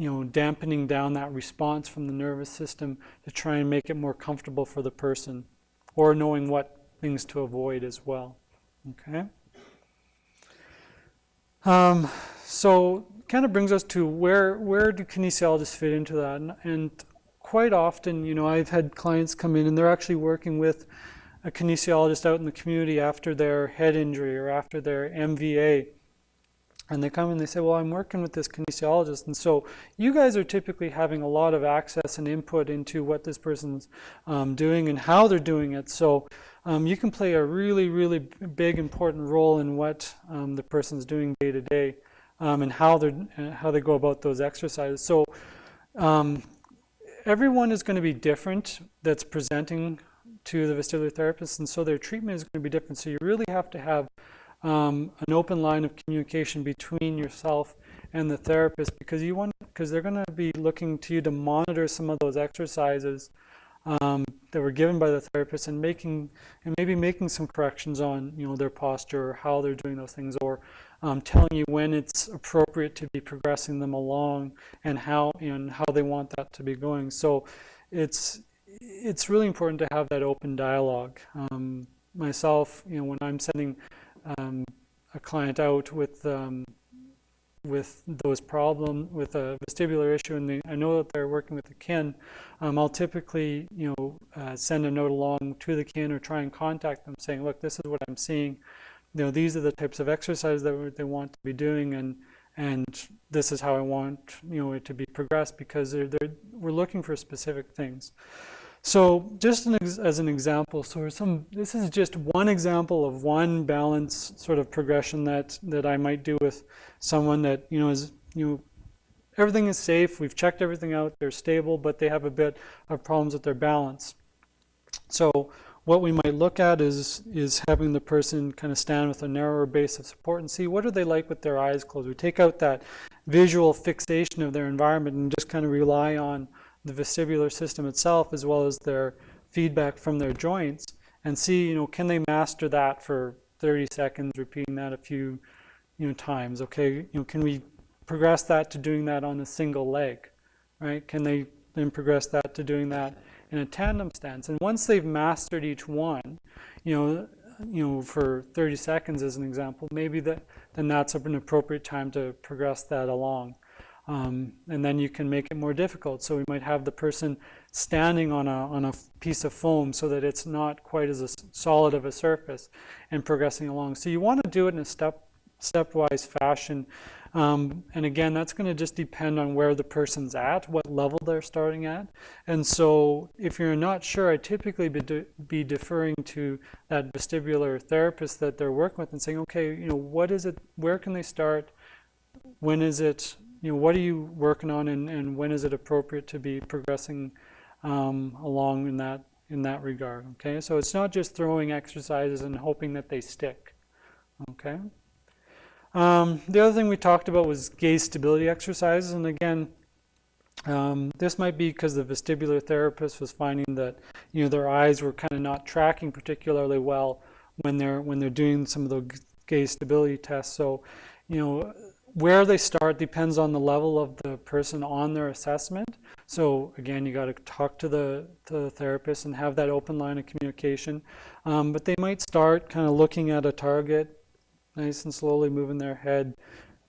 you know, dampening down that response from the nervous system to try and make it more comfortable for the person or knowing what things to avoid as well. Okay. Um, so kind of brings us to where where do kinesiologists fit into that? And, and quite often, you know, I've had clients come in and they're actually working with a kinesiologist out in the community after their head injury or after their MVA and they come and they say, well, I'm working with this kinesiologist. And so you guys are typically having a lot of access and input into what this person's um, doing and how they're doing it. So um, you can play a really, really big, important role in what um, the person's doing day to day um, and how, they're, uh, how they go about those exercises. So um, everyone is going to be different that's presenting to the vestibular therapist. And so their treatment is going to be different. So you really have to have um, an open line of communication between yourself and the therapist because you want because they're going to be looking to you to monitor some of those exercises um, that were given by the therapist and making and maybe making some corrections on you know their posture or how they're doing those things or um, telling you when it's appropriate to be progressing them along and how and how they want that to be going. So it's it's really important to have that open dialogue. Um, myself you know when I'm sending um, a client out with um, with those problem with a vestibular issue and they, I know that they're working with the kin, um, I'll typically you know uh, send a note along to the kin or try and contact them saying, look, this is what I'm seeing. You know, these are the types of exercises that they want to be doing, and and this is how I want you know it to be progressed because they're, they're, we're looking for specific things. So just an as an example, so some this is just one example of one balance sort of progression that that I might do with someone that you know is you know everything is safe, we've checked everything out, they're stable, but they have a bit of problems with their balance. So what we might look at is is having the person kind of stand with a narrower base of support and see what are they like with their eyes closed. We take out that visual fixation of their environment and just kind of rely on the vestibular system itself as well as their feedback from their joints and see, you know, can they master that for 30 seconds, repeating that a few, you know, times. Okay, you know, can we progress that to doing that on a single leg, right? Can they then progress that to doing that in a tandem stance? And once they've mastered each one, you know, you know, for 30 seconds as an example, maybe that then that's an appropriate time to progress that along. Um, and then you can make it more difficult. So we might have the person standing on a, on a piece of foam so that it's not quite as a solid of a surface and progressing along. So you want to do it in a step, stepwise fashion. Um, and again, that's going to just depend on where the person's at, what level they're starting at. And so if you're not sure, I typically be, de be deferring to that vestibular therapist that they're working with and saying, okay, you know, what is it, where can they start? When is it you know, what are you working on and, and when is it appropriate to be progressing um, along in that, in that regard, okay? So it's not just throwing exercises and hoping that they stick, okay? Um, the other thing we talked about was gaze stability exercises, and again, um, this might be because the vestibular therapist was finding that you know their eyes were kind of not tracking particularly well when they're when they're doing some of the gaze stability tests. So, you know, where they start depends on the level of the person on their assessment. So again, you got to talk to the, to the therapist and have that open line of communication. Um, but they might start kind of looking at a target, nice and slowly moving their head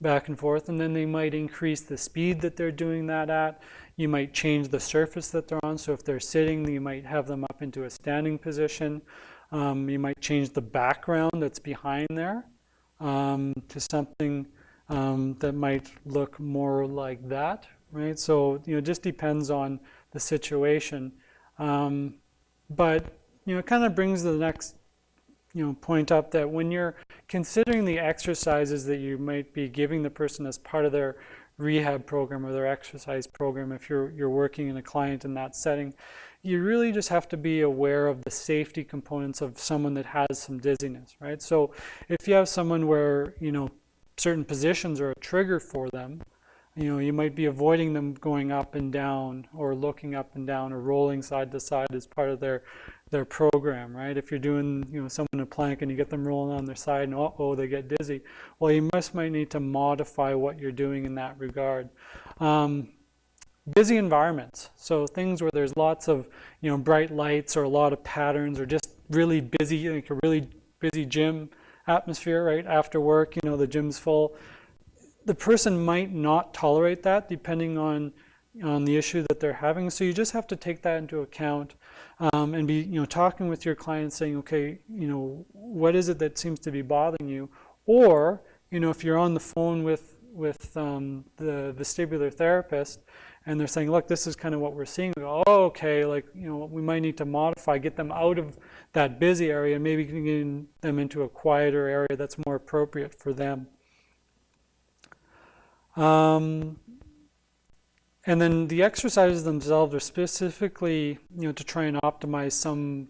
back and forth, and then they might increase the speed that they're doing that at. You might change the surface that they're on. So if they're sitting, you might have them up into a standing position. Um, you might change the background that's behind there um, to something um, that might look more like that, right? So, you know, it just depends on the situation. Um, but, you know, it kind of brings the next, you know, point up that when you're considering the exercises that you might be giving the person as part of their rehab program or their exercise program, if you're, you're working in a client in that setting, you really just have to be aware of the safety components of someone that has some dizziness, right? So if you have someone where, you know, certain positions are a trigger for them. You know, you might be avoiding them going up and down or looking up and down or rolling side to side as part of their their program, right? If you're doing, you know, someone a plank and you get them rolling on their side and uh-oh, they get dizzy. Well, you must might need to modify what you're doing in that regard. Um, busy environments. So things where there's lots of, you know, bright lights or a lot of patterns or just really busy, like a really busy gym atmosphere, right? After work, you know, the gym's full. The person might not tolerate that depending on on the issue that they're having. So you just have to take that into account um, and be, you know, talking with your client saying, okay, you know, what is it that seems to be bothering you? Or, you know, if you're on the phone with, with um, the vestibular therapist and they're saying, look, this is kind of what we're seeing. We go, oh, okay, like, you know, we might need to modify, get them out of that busy area and maybe getting them into a quieter area that's more appropriate for them. Um, and then the exercises themselves are specifically, you know, to try and optimize some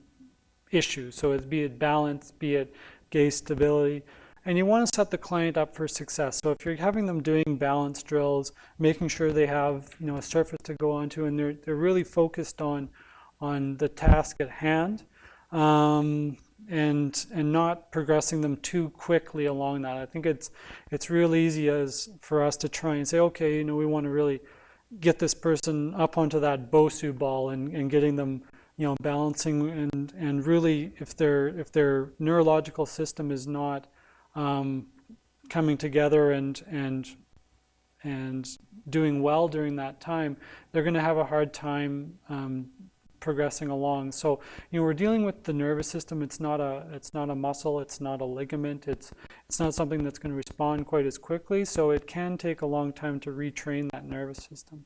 issue. So it's, be it balance, be it gaze stability. And you want to set the client up for success. So if you're having them doing balance drills, making sure they have, you know, a surface to go onto and they're, they're really focused on, on the task at hand, um, and and not progressing them too quickly along that. I think it's it's real easy as for us to try and say, okay, you know, we want to really get this person up onto that Bosu ball and, and getting them, you know, balancing and and really if their if their neurological system is not um, coming together and and and doing well during that time, they're going to have a hard time um, progressing along. So you know we're dealing with the nervous system. It's not a it's not a muscle. It's not a ligament. It's it's not something that's going to respond quite as quickly. So it can take a long time to retrain that nervous system.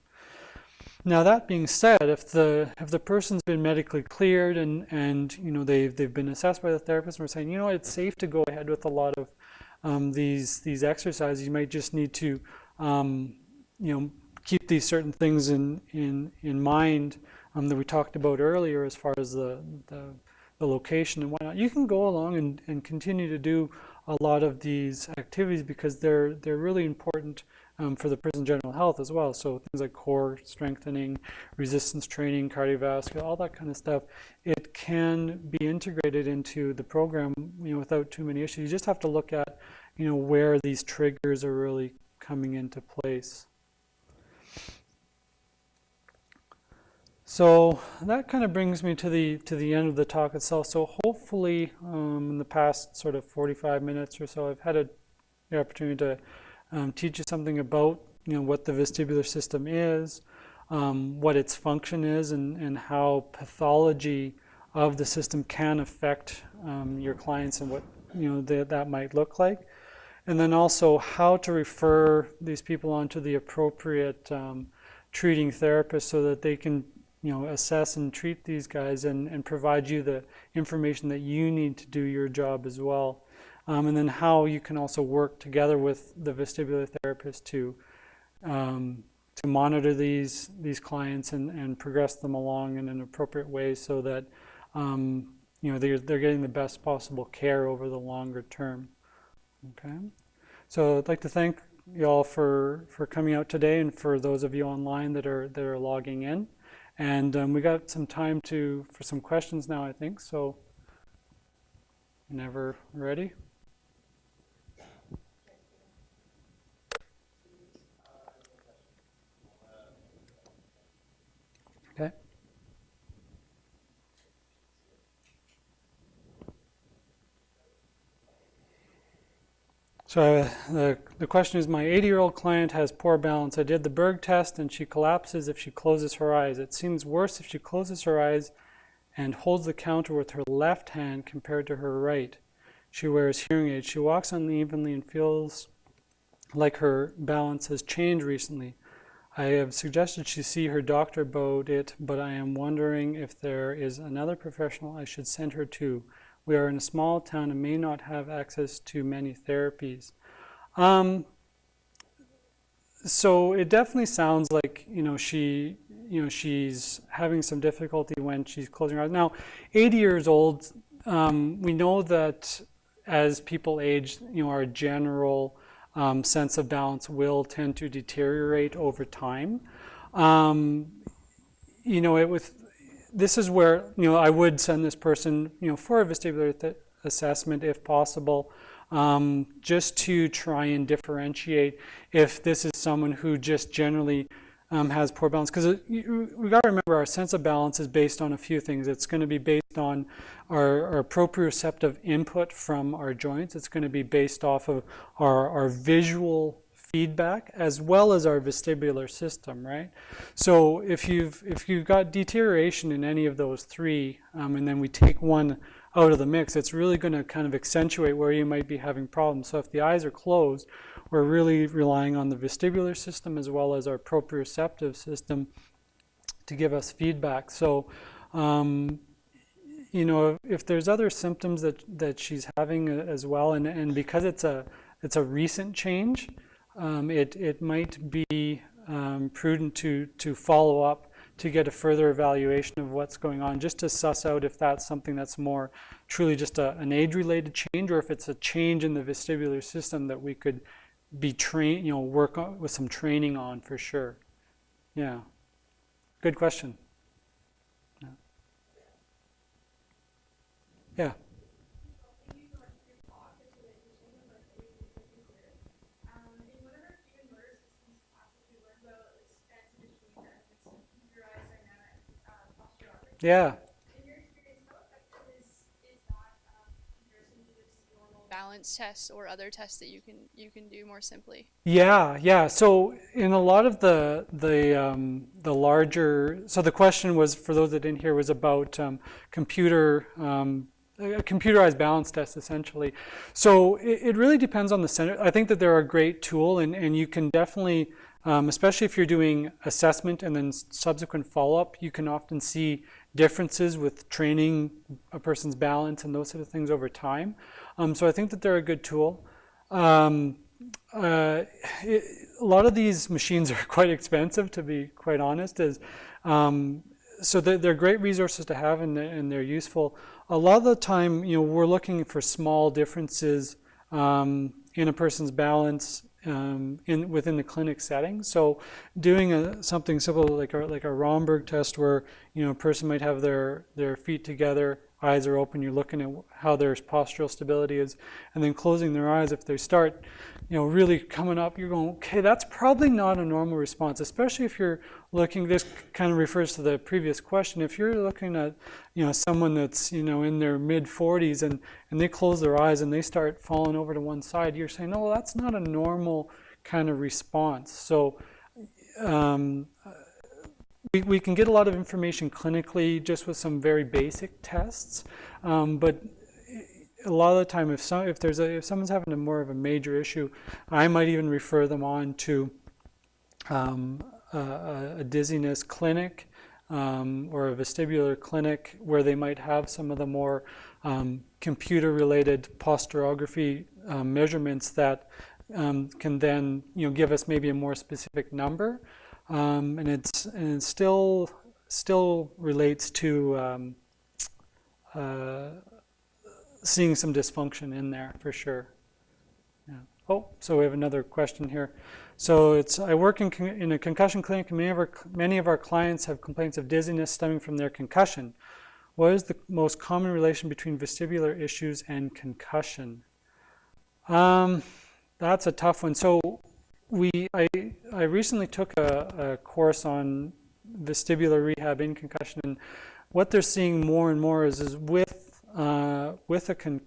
Now that being said, if the if the person's been medically cleared and and you know they've they've been assessed by the therapist and we're saying you know it's safe to go ahead with a lot of um, these these exercises, you might just need to um, you know keep these certain things in in in mind um, that we talked about earlier as far as the, the the location and whatnot. You can go along and, and continue to do a lot of these activities because they're they're really important um, for the prison general health as well. So things like core strengthening, resistance training, cardiovascular, all that kind of stuff, it can be integrated into the program, you know, without too many issues. You just have to look at, you know, where these triggers are really coming into place. So that kind of brings me to the to the end of the talk itself. So hopefully, um, in the past sort of 45 minutes or so, I've had a, the opportunity to um, teach you something about you know what the vestibular system is, um, what its function is, and, and how pathology of the system can affect um, your clients and what you know the, that might look like, and then also how to refer these people onto the appropriate um, treating therapist so that they can you know assess and treat these guys and, and provide you the information that you need to do your job as well um, and then how you can also work together with the vestibular therapist to um, to monitor these these clients and, and progress them along in an appropriate way so that um, you know they're, they're getting the best possible care over the longer term. Okay, so I'd like to thank you all for for coming out today and for those of you online that are that are logging in. And um, we got some time to for some questions now, I think. So whenever ready. Okay. So uh, the, the question is, my 80-year-old client has poor balance. I did the Berg test and she collapses if she closes her eyes. It seems worse if she closes her eyes and holds the counter with her left hand compared to her right. She wears hearing aids. She walks unevenly and feels like her balance has changed recently. I have suggested she see her doctor about it, but I am wondering if there is another professional I should send her to. We are in a small town and may not have access to many therapies. Um, so it definitely sounds like you know she you know she's having some difficulty when she's closing her eyes. Now, 80 years old, um, we know that as people age, you know our general um, sense of balance will tend to deteriorate over time. Um, you know, it with this is where you know I would send this person you know for a vestibular assessment if possible, um, just to try and differentiate if this is someone who just generally um, has poor balance. Because we've got to remember our sense of balance is based on a few things. It's going to be based on our, our proprioceptive input from our joints. It's going to be based off of our, our visual feedback as well as our vestibular system, right? So if you've, if you've got deterioration in any of those three, um, and then we take one out of the mix, it's really going to kind of accentuate where you might be having problems. So if the eyes are closed, we're really relying on the vestibular system as well as our proprioceptive system to give us feedback. So, um, you know, if there's other symptoms that, that she's having as well, and, and because it's a, it's a recent change, um, it, it might be um, prudent to, to follow up to get a further evaluation of what's going on, just to suss out if that's something that's more truly just a, an age-related change or if it's a change in the vestibular system that we could be trained, you know, work on, with some training on for sure. Yeah. Good question. Yeah. yeah. Yeah. balance balance tests or other tests that you can you can do more simply? Yeah, yeah. So in a lot of the the um, the larger, so the question was for those that didn't hear was about um, computer um, a computerized balance test essentially. So it, it, really depends on the center. I think that they're a great tool, and and you can definitely. Um, especially if you're doing assessment and then subsequent follow-up, you can often see differences with training a person's balance and those sort of things over time. Um, so I think that they're a good tool. Um, uh, it, a lot of these machines are quite expensive, to be quite honest. As, um, so they're, they're, great resources to have and they're, and they're, useful. A lot of the time, you know, we're looking for small differences um, in a person's balance um, in within the clinic setting. So doing a, something simple like a, like a Romberg test where you know a person might have their, their feet together, eyes are open, you're looking at how their postural stability is, and then closing their eyes if they start you know, really coming up, you're going, okay, that's probably not a normal response, especially if you're looking, this kind of refers to the previous question, if you're looking at, you know, someone that's, you know, in their mid 40s and, and they close their eyes and they start falling over to one side, you're saying, no, well, that's not a normal kind of response. So um, we, we can get a lot of information clinically just with some very basic tests, um, but a lot of the time, if some if there's a if someone's having a more of a major issue, I might even refer them on to um, a, a, dizziness clinic um, or a vestibular clinic where they might have some of the more um, computer-related posturography um, measurements that um, can then you know give us maybe a more specific number, um, and it's and it still still relates to uh, seeing some dysfunction in there for sure. Yeah. Oh, so we have another question here. So it's I work in, in a concussion clinic and many of, our, many of our clients have complaints of dizziness stemming from their concussion. What is the most common relation between vestibular issues and concussion? Um, that's a tough one. So we I, I recently took a, a course on vestibular rehab in concussion and what they're seeing more and more is, is with uh, with a con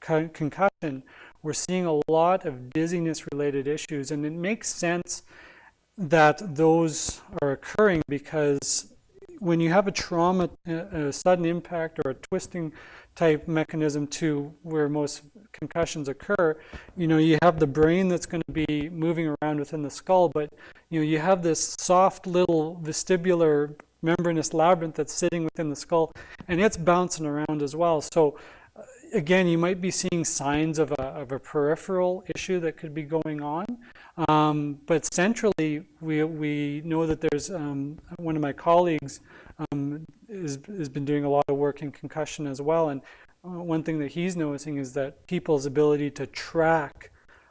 con concussion, we're seeing a lot of dizziness related issues. And it makes sense that those are occurring because when you have a trauma, a sudden impact or a twisting type mechanism to where most concussions occur, you know, you have the brain that's going to be moving around within the skull, but you know, you have this soft little vestibular membranous labyrinth that's sitting within the skull, and it's bouncing around as well. So uh, again, you might be seeing signs of a, of a peripheral issue that could be going on. Um, but centrally, we, we know that there's um, one of my colleagues um, is, has been doing a lot of work in concussion as well. And uh, one thing that he's noticing is that people's ability to track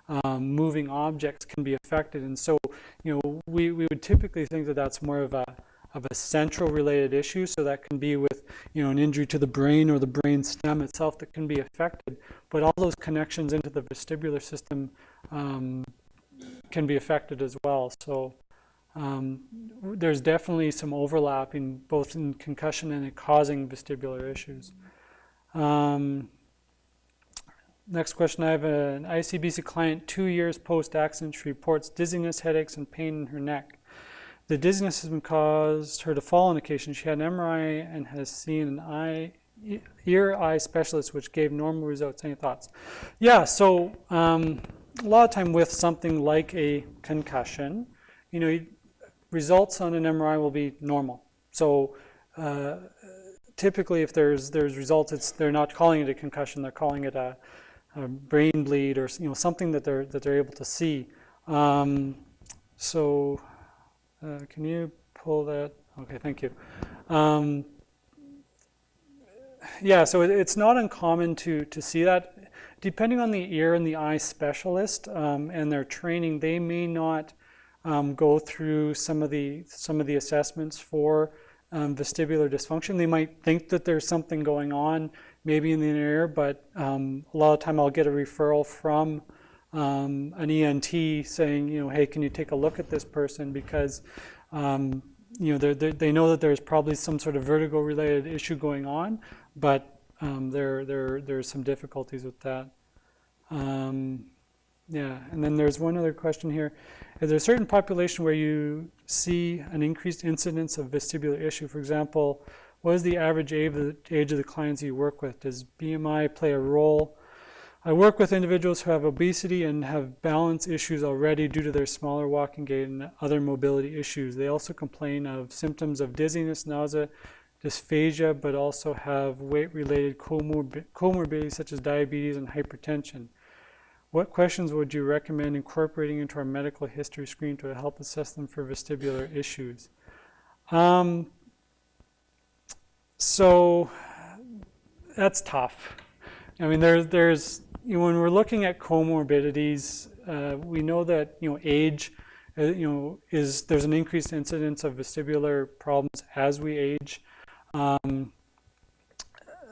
um, moving objects can be affected. And so, you know, we, we would typically think that that's more of a, of a central related issue. So that can be with, you know, an injury to the brain or the brain stem itself that can be affected. But all those connections into the vestibular system um, can be affected as well. So um, there's definitely some overlap in both in concussion and in causing vestibular issues. Um, next question, I have an ICBC client two years post-accident. She reports dizziness, headaches, and pain in her neck. The dizziness has been caused her to fall on occasion. She had an MRI and has seen an eye, ear eye specialist, which gave normal results. Any thoughts? Yeah, so um, a lot of time with something like a concussion, you know, results on an MRI will be normal. So uh, typically if there's there's results, they're not calling it a concussion, they're calling it a, a brain bleed or you know something that they're that they're able to see. Um, so uh, can you pull that? Okay, thank you. Um, yeah, so it, it's not uncommon to, to see that. Depending on the ear and the eye specialist um, and their training, they may not um, go through some of the some of the assessments for um, vestibular dysfunction. They might think that there's something going on, maybe in the inner ear, but um, a lot of time I'll get a referral from um, an ENT saying, you know, hey, can you take a look at this person because, um, you know, they're, they're, they know that there's probably some sort of vertigo-related issue going on, but um, there, there, there's some difficulties with that. Um, yeah, and then there's one other question here. Is there a certain population where you see an increased incidence of vestibular issue? For example, what is the average age of the, clients you work with? Does BMI play a role? I work with individuals who have obesity and have balance issues already due to their smaller walking gait and other mobility issues. They also complain of symptoms of dizziness, nausea, dysphagia, but also have weight-related comorbidities such as diabetes and hypertension. What questions would you recommend incorporating into our medical history screen to help assess them for vestibular issues? Um, so that's tough. I mean, there's, there's you know, when we're looking at comorbidities, uh, we know that you know age, uh, you know, is there's an increased incidence of vestibular problems as we age. Um,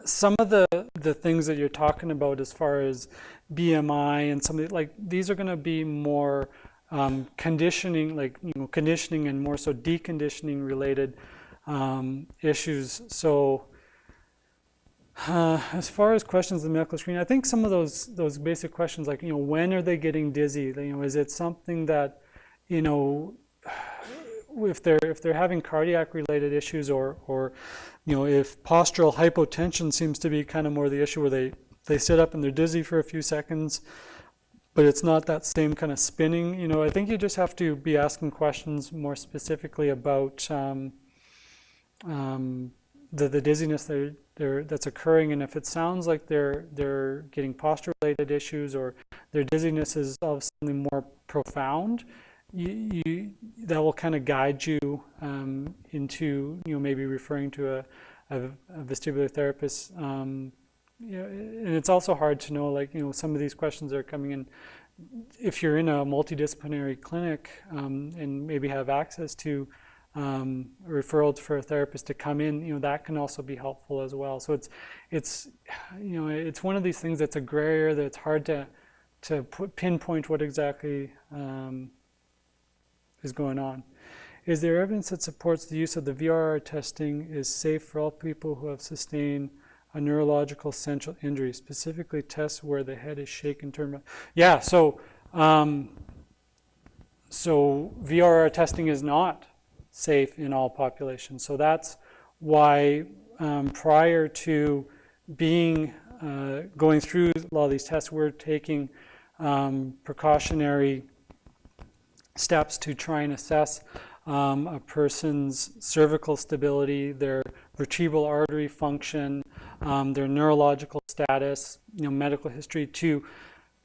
some of the the things that you're talking about as far as BMI and something like these are going to be more um, conditioning, like you know, conditioning and more so deconditioning related um, issues. So uh, as far as questions in the medical screen, I think some of those those basic questions like you know when are they getting dizzy? You know, is it something that you know if they're if they're having cardiac related issues or or you know if postural hypotension seems to be kind of more the issue where they they sit up and they're dizzy for a few seconds, but it's not that same kind of spinning. You know, I think you just have to be asking questions more specifically about um, um, the the dizziness they're, that's occurring, and if it sounds like they're they're getting posture-related issues or their dizziness is of something more profound, you, you that will kind of guide you um, into you know maybe referring to a, a, a vestibular therapist. Um, and it's also hard to know like you know some of these questions are coming in if you're in a multidisciplinary clinic um, and maybe have access to um, referrals for a therapist to come in, you know, that can also be helpful as well. So it's, it's, you know, it's one of these things that's a gray area that it's hard to, to put, pinpoint what exactly um, is going on. Is there evidence that supports the use of the VOR testing is safe for all people who have sustained a neurological central injury, specifically tests where the head is shaken? Yeah, so um, so VOR testing is not safe in all populations. So that's why um, prior to being uh, going through a lot of these tests, we're taking um, precautionary steps to try and assess um, a person's cervical stability, their vertebral artery function, um, their neurological status, you know, medical history to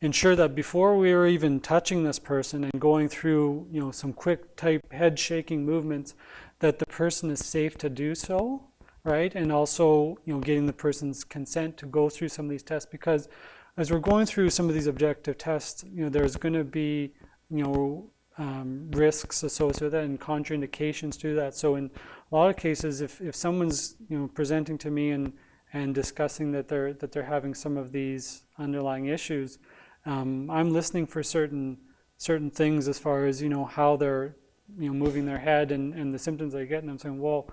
ensure that before we are even touching this person and going through you know some quick type head shaking movements that the person is safe to do so right? And also you know getting the person's consent to go through some of these tests because as we're going through some of these objective tests you know there's going to be you know um, risks associated with that and contraindications to that. So in a lot of cases if, if someone's you know presenting to me and and discussing that they're that they're having some of these underlying issues um, I'm listening for certain certain things as far as you know how they're you know moving their head and, and the symptoms they get, and I'm saying, well,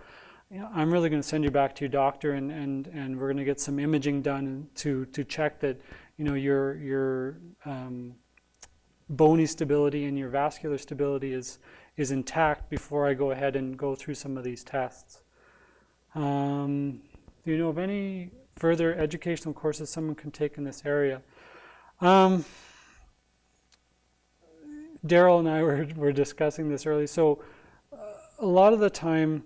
I'm really going to send you back to your doctor, and and and we're going to get some imaging done to to check that you know your your um, bony stability and your vascular stability is is intact before I go ahead and go through some of these tests. Um, do you know of any further educational courses someone can take in this area? Um, Daryl and I were, were discussing this early. So uh, a lot of the time,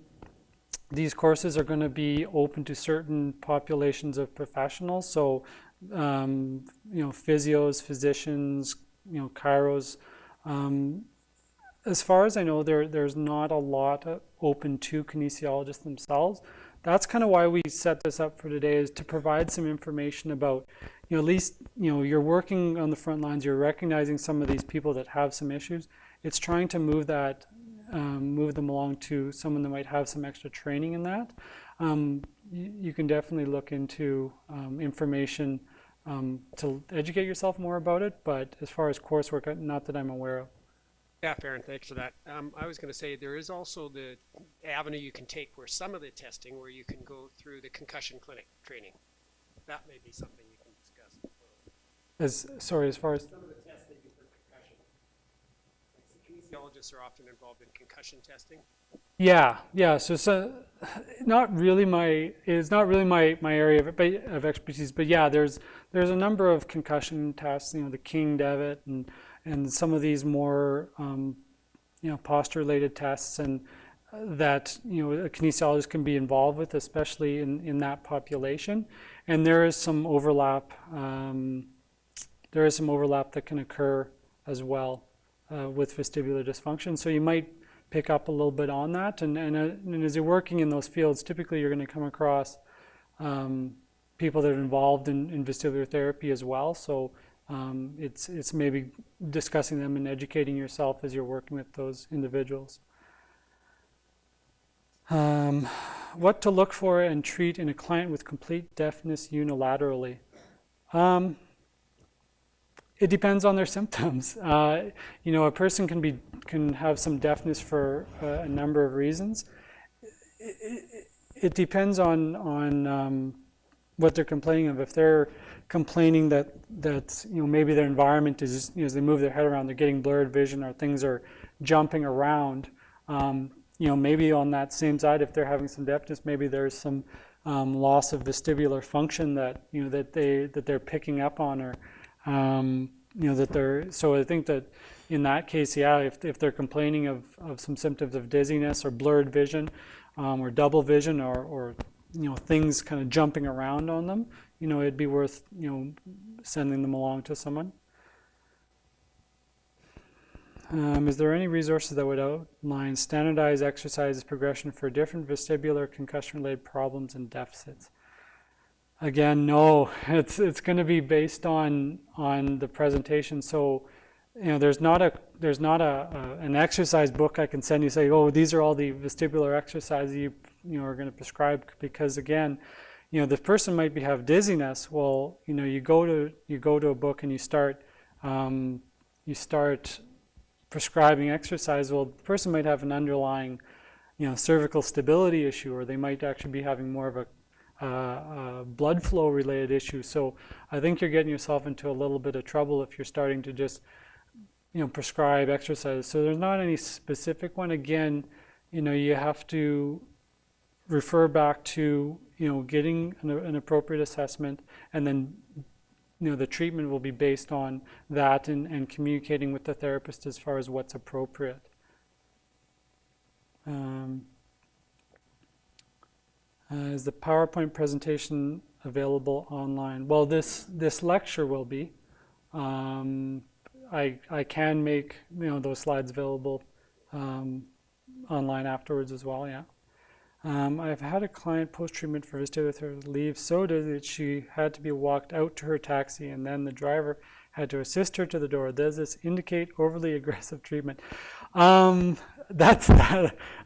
these courses are going to be open to certain populations of professionals. So, um, you know, physios, physicians, you know, chiros. Um, as far as I know, there there's not a lot open to kinesiologists themselves. That's kind of why we set this up for today is to provide some information about you know, at least, you know, you're working on the front lines, you're recognizing some of these people that have some issues. It's trying to move that, um, move them along to someone that might have some extra training in that. Um, you, can definitely look into um, information um, to educate yourself more about it, but as far as coursework, uh, not that I'm aware of. Yeah, Farron, thanks for that. Um, I was going to say there is also the avenue you can take where some of the testing where you can go through the concussion clinic training. That may be something you can discuss. As, sorry, as far as, Some of the tests they do for concussion. Kinesiologists are often involved in concussion testing. yeah, yeah, so, so, not really my, it's not really my, my area of, of expertise, but yeah, there's, there's a number of concussion tests, you know, the King-Devick and, and some of these more, um, you know, posture-related tests and that, you know, a kinesiologist can be involved with, especially in, in that population. And there is some overlap, um, there is some overlap that can occur as well uh, with vestibular dysfunction. So you might pick up a little bit on that. And, and, uh, and as you're working in those fields, typically you're going to come across um, people that are involved in, in vestibular therapy as well. So um, it's, it's maybe discussing them and educating yourself as you're working with those individuals. Um, what to look for and treat in a client with complete deafness unilaterally. Um, it depends on their symptoms. Uh, you know, a person can be can have some deafness for uh, a number of reasons. It, it, it depends on on um, what they're complaining of. If they're complaining that that you know maybe their environment is you know, as they move their head around, they're getting blurred vision or things are jumping around. Um, you know, maybe on that same side, if they're having some deafness, maybe there's some um, loss of vestibular function that you know that they that they're picking up on or um, you know that they're so I think that in that case yeah if, if they're complaining of, of some symptoms of dizziness or blurred vision um, or double vision or, or you know things kind of jumping around on them you know it'd be worth you know sending them along to someone um, is there any resources that would outline standardized exercises progression for different vestibular concussion related problems and deficits Again, no. It's it's going to be based on on the presentation. So, you know, there's not a there's not a, a, an exercise book I can send you. Say, oh, these are all the vestibular exercises you you know are going to prescribe because again, you know, the person might be have dizziness. Well, you know, you go to you go to a book and you start um, you start prescribing exercise. Well, the person might have an underlying you know cervical stability issue, or they might actually be having more of a uh, blood flow related issue. So I think you're getting yourself into a little bit of trouble if you're starting to just, you know, prescribe exercise. So there's not any specific one. Again, you know, you have to refer back to, you know, getting an, an appropriate assessment and then, you know, the treatment will be based on that and, and communicating with the therapist as far as what's appropriate. Um, uh, is the PowerPoint presentation available online? Well, this this lecture will be. Um, I I can make you know those slides available um, online afterwards as well. Yeah. Um, I've had a client post-treatment for vestibular leave so dizzy that she had to be walked out to her taxi and then the driver had to assist her to the door. Does this indicate overly aggressive treatment? Um, that's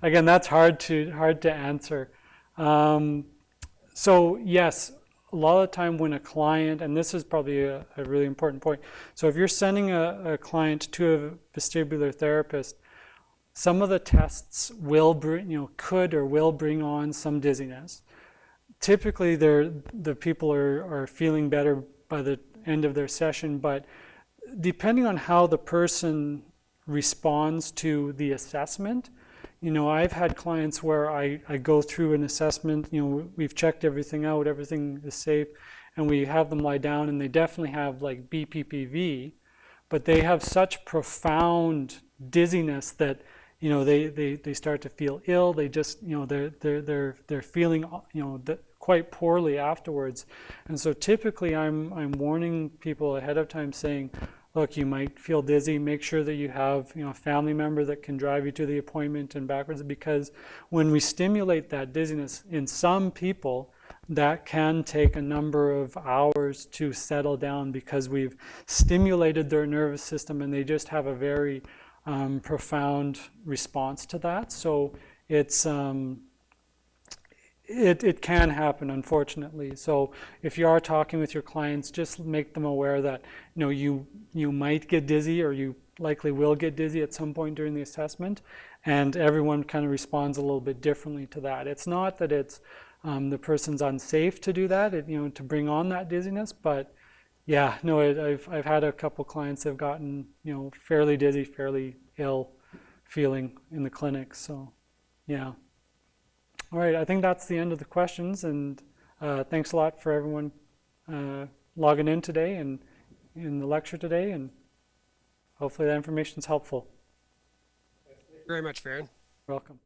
again, that's hard to hard to answer. Um, so yes, a lot of time when a client, and this is probably a, a really important point. So if you're sending a, a, client to a vestibular therapist, some of the tests will bring, you know, could or will bring on some dizziness. Typically, the people are, are feeling better by the end of their session, but depending on how the person responds to the assessment, you know, I've had clients where I, I go through an assessment, you know, we've checked everything out, everything is safe, and we have them lie down and they definitely have like BPPV, but they have such profound dizziness that, you know, they, they, they start to feel ill. They just, you know, they're, they're, they're, they're feeling, you know, quite poorly afterwards. And so typically I'm, I'm warning people ahead of time saying, look, you might feel dizzy. Make sure that you have you know, a family member that can drive you to the appointment and backwards because when we stimulate that dizziness in some people, that can take a number of hours to settle down because we've stimulated their nervous system and they just have a very um, profound response to that. So it's, um, it, it can happen, unfortunately. So if you are talking with your clients, just make them aware that you know you you might get dizzy or you likely will get dizzy at some point during the assessment, and everyone kind of responds a little bit differently to that. It's not that it's um, the person's unsafe to do that, it, you know, to bring on that dizziness, but Yeah, no, I've I've had a couple clients have gotten you know fairly dizzy, fairly ill, feeling in the clinic. So, yeah. All right, I think that's the end of the questions, and uh, thanks a lot for everyone uh, logging in today and in the lecture today, and hopefully that information is helpful. Thank you very much, Farron. Welcome.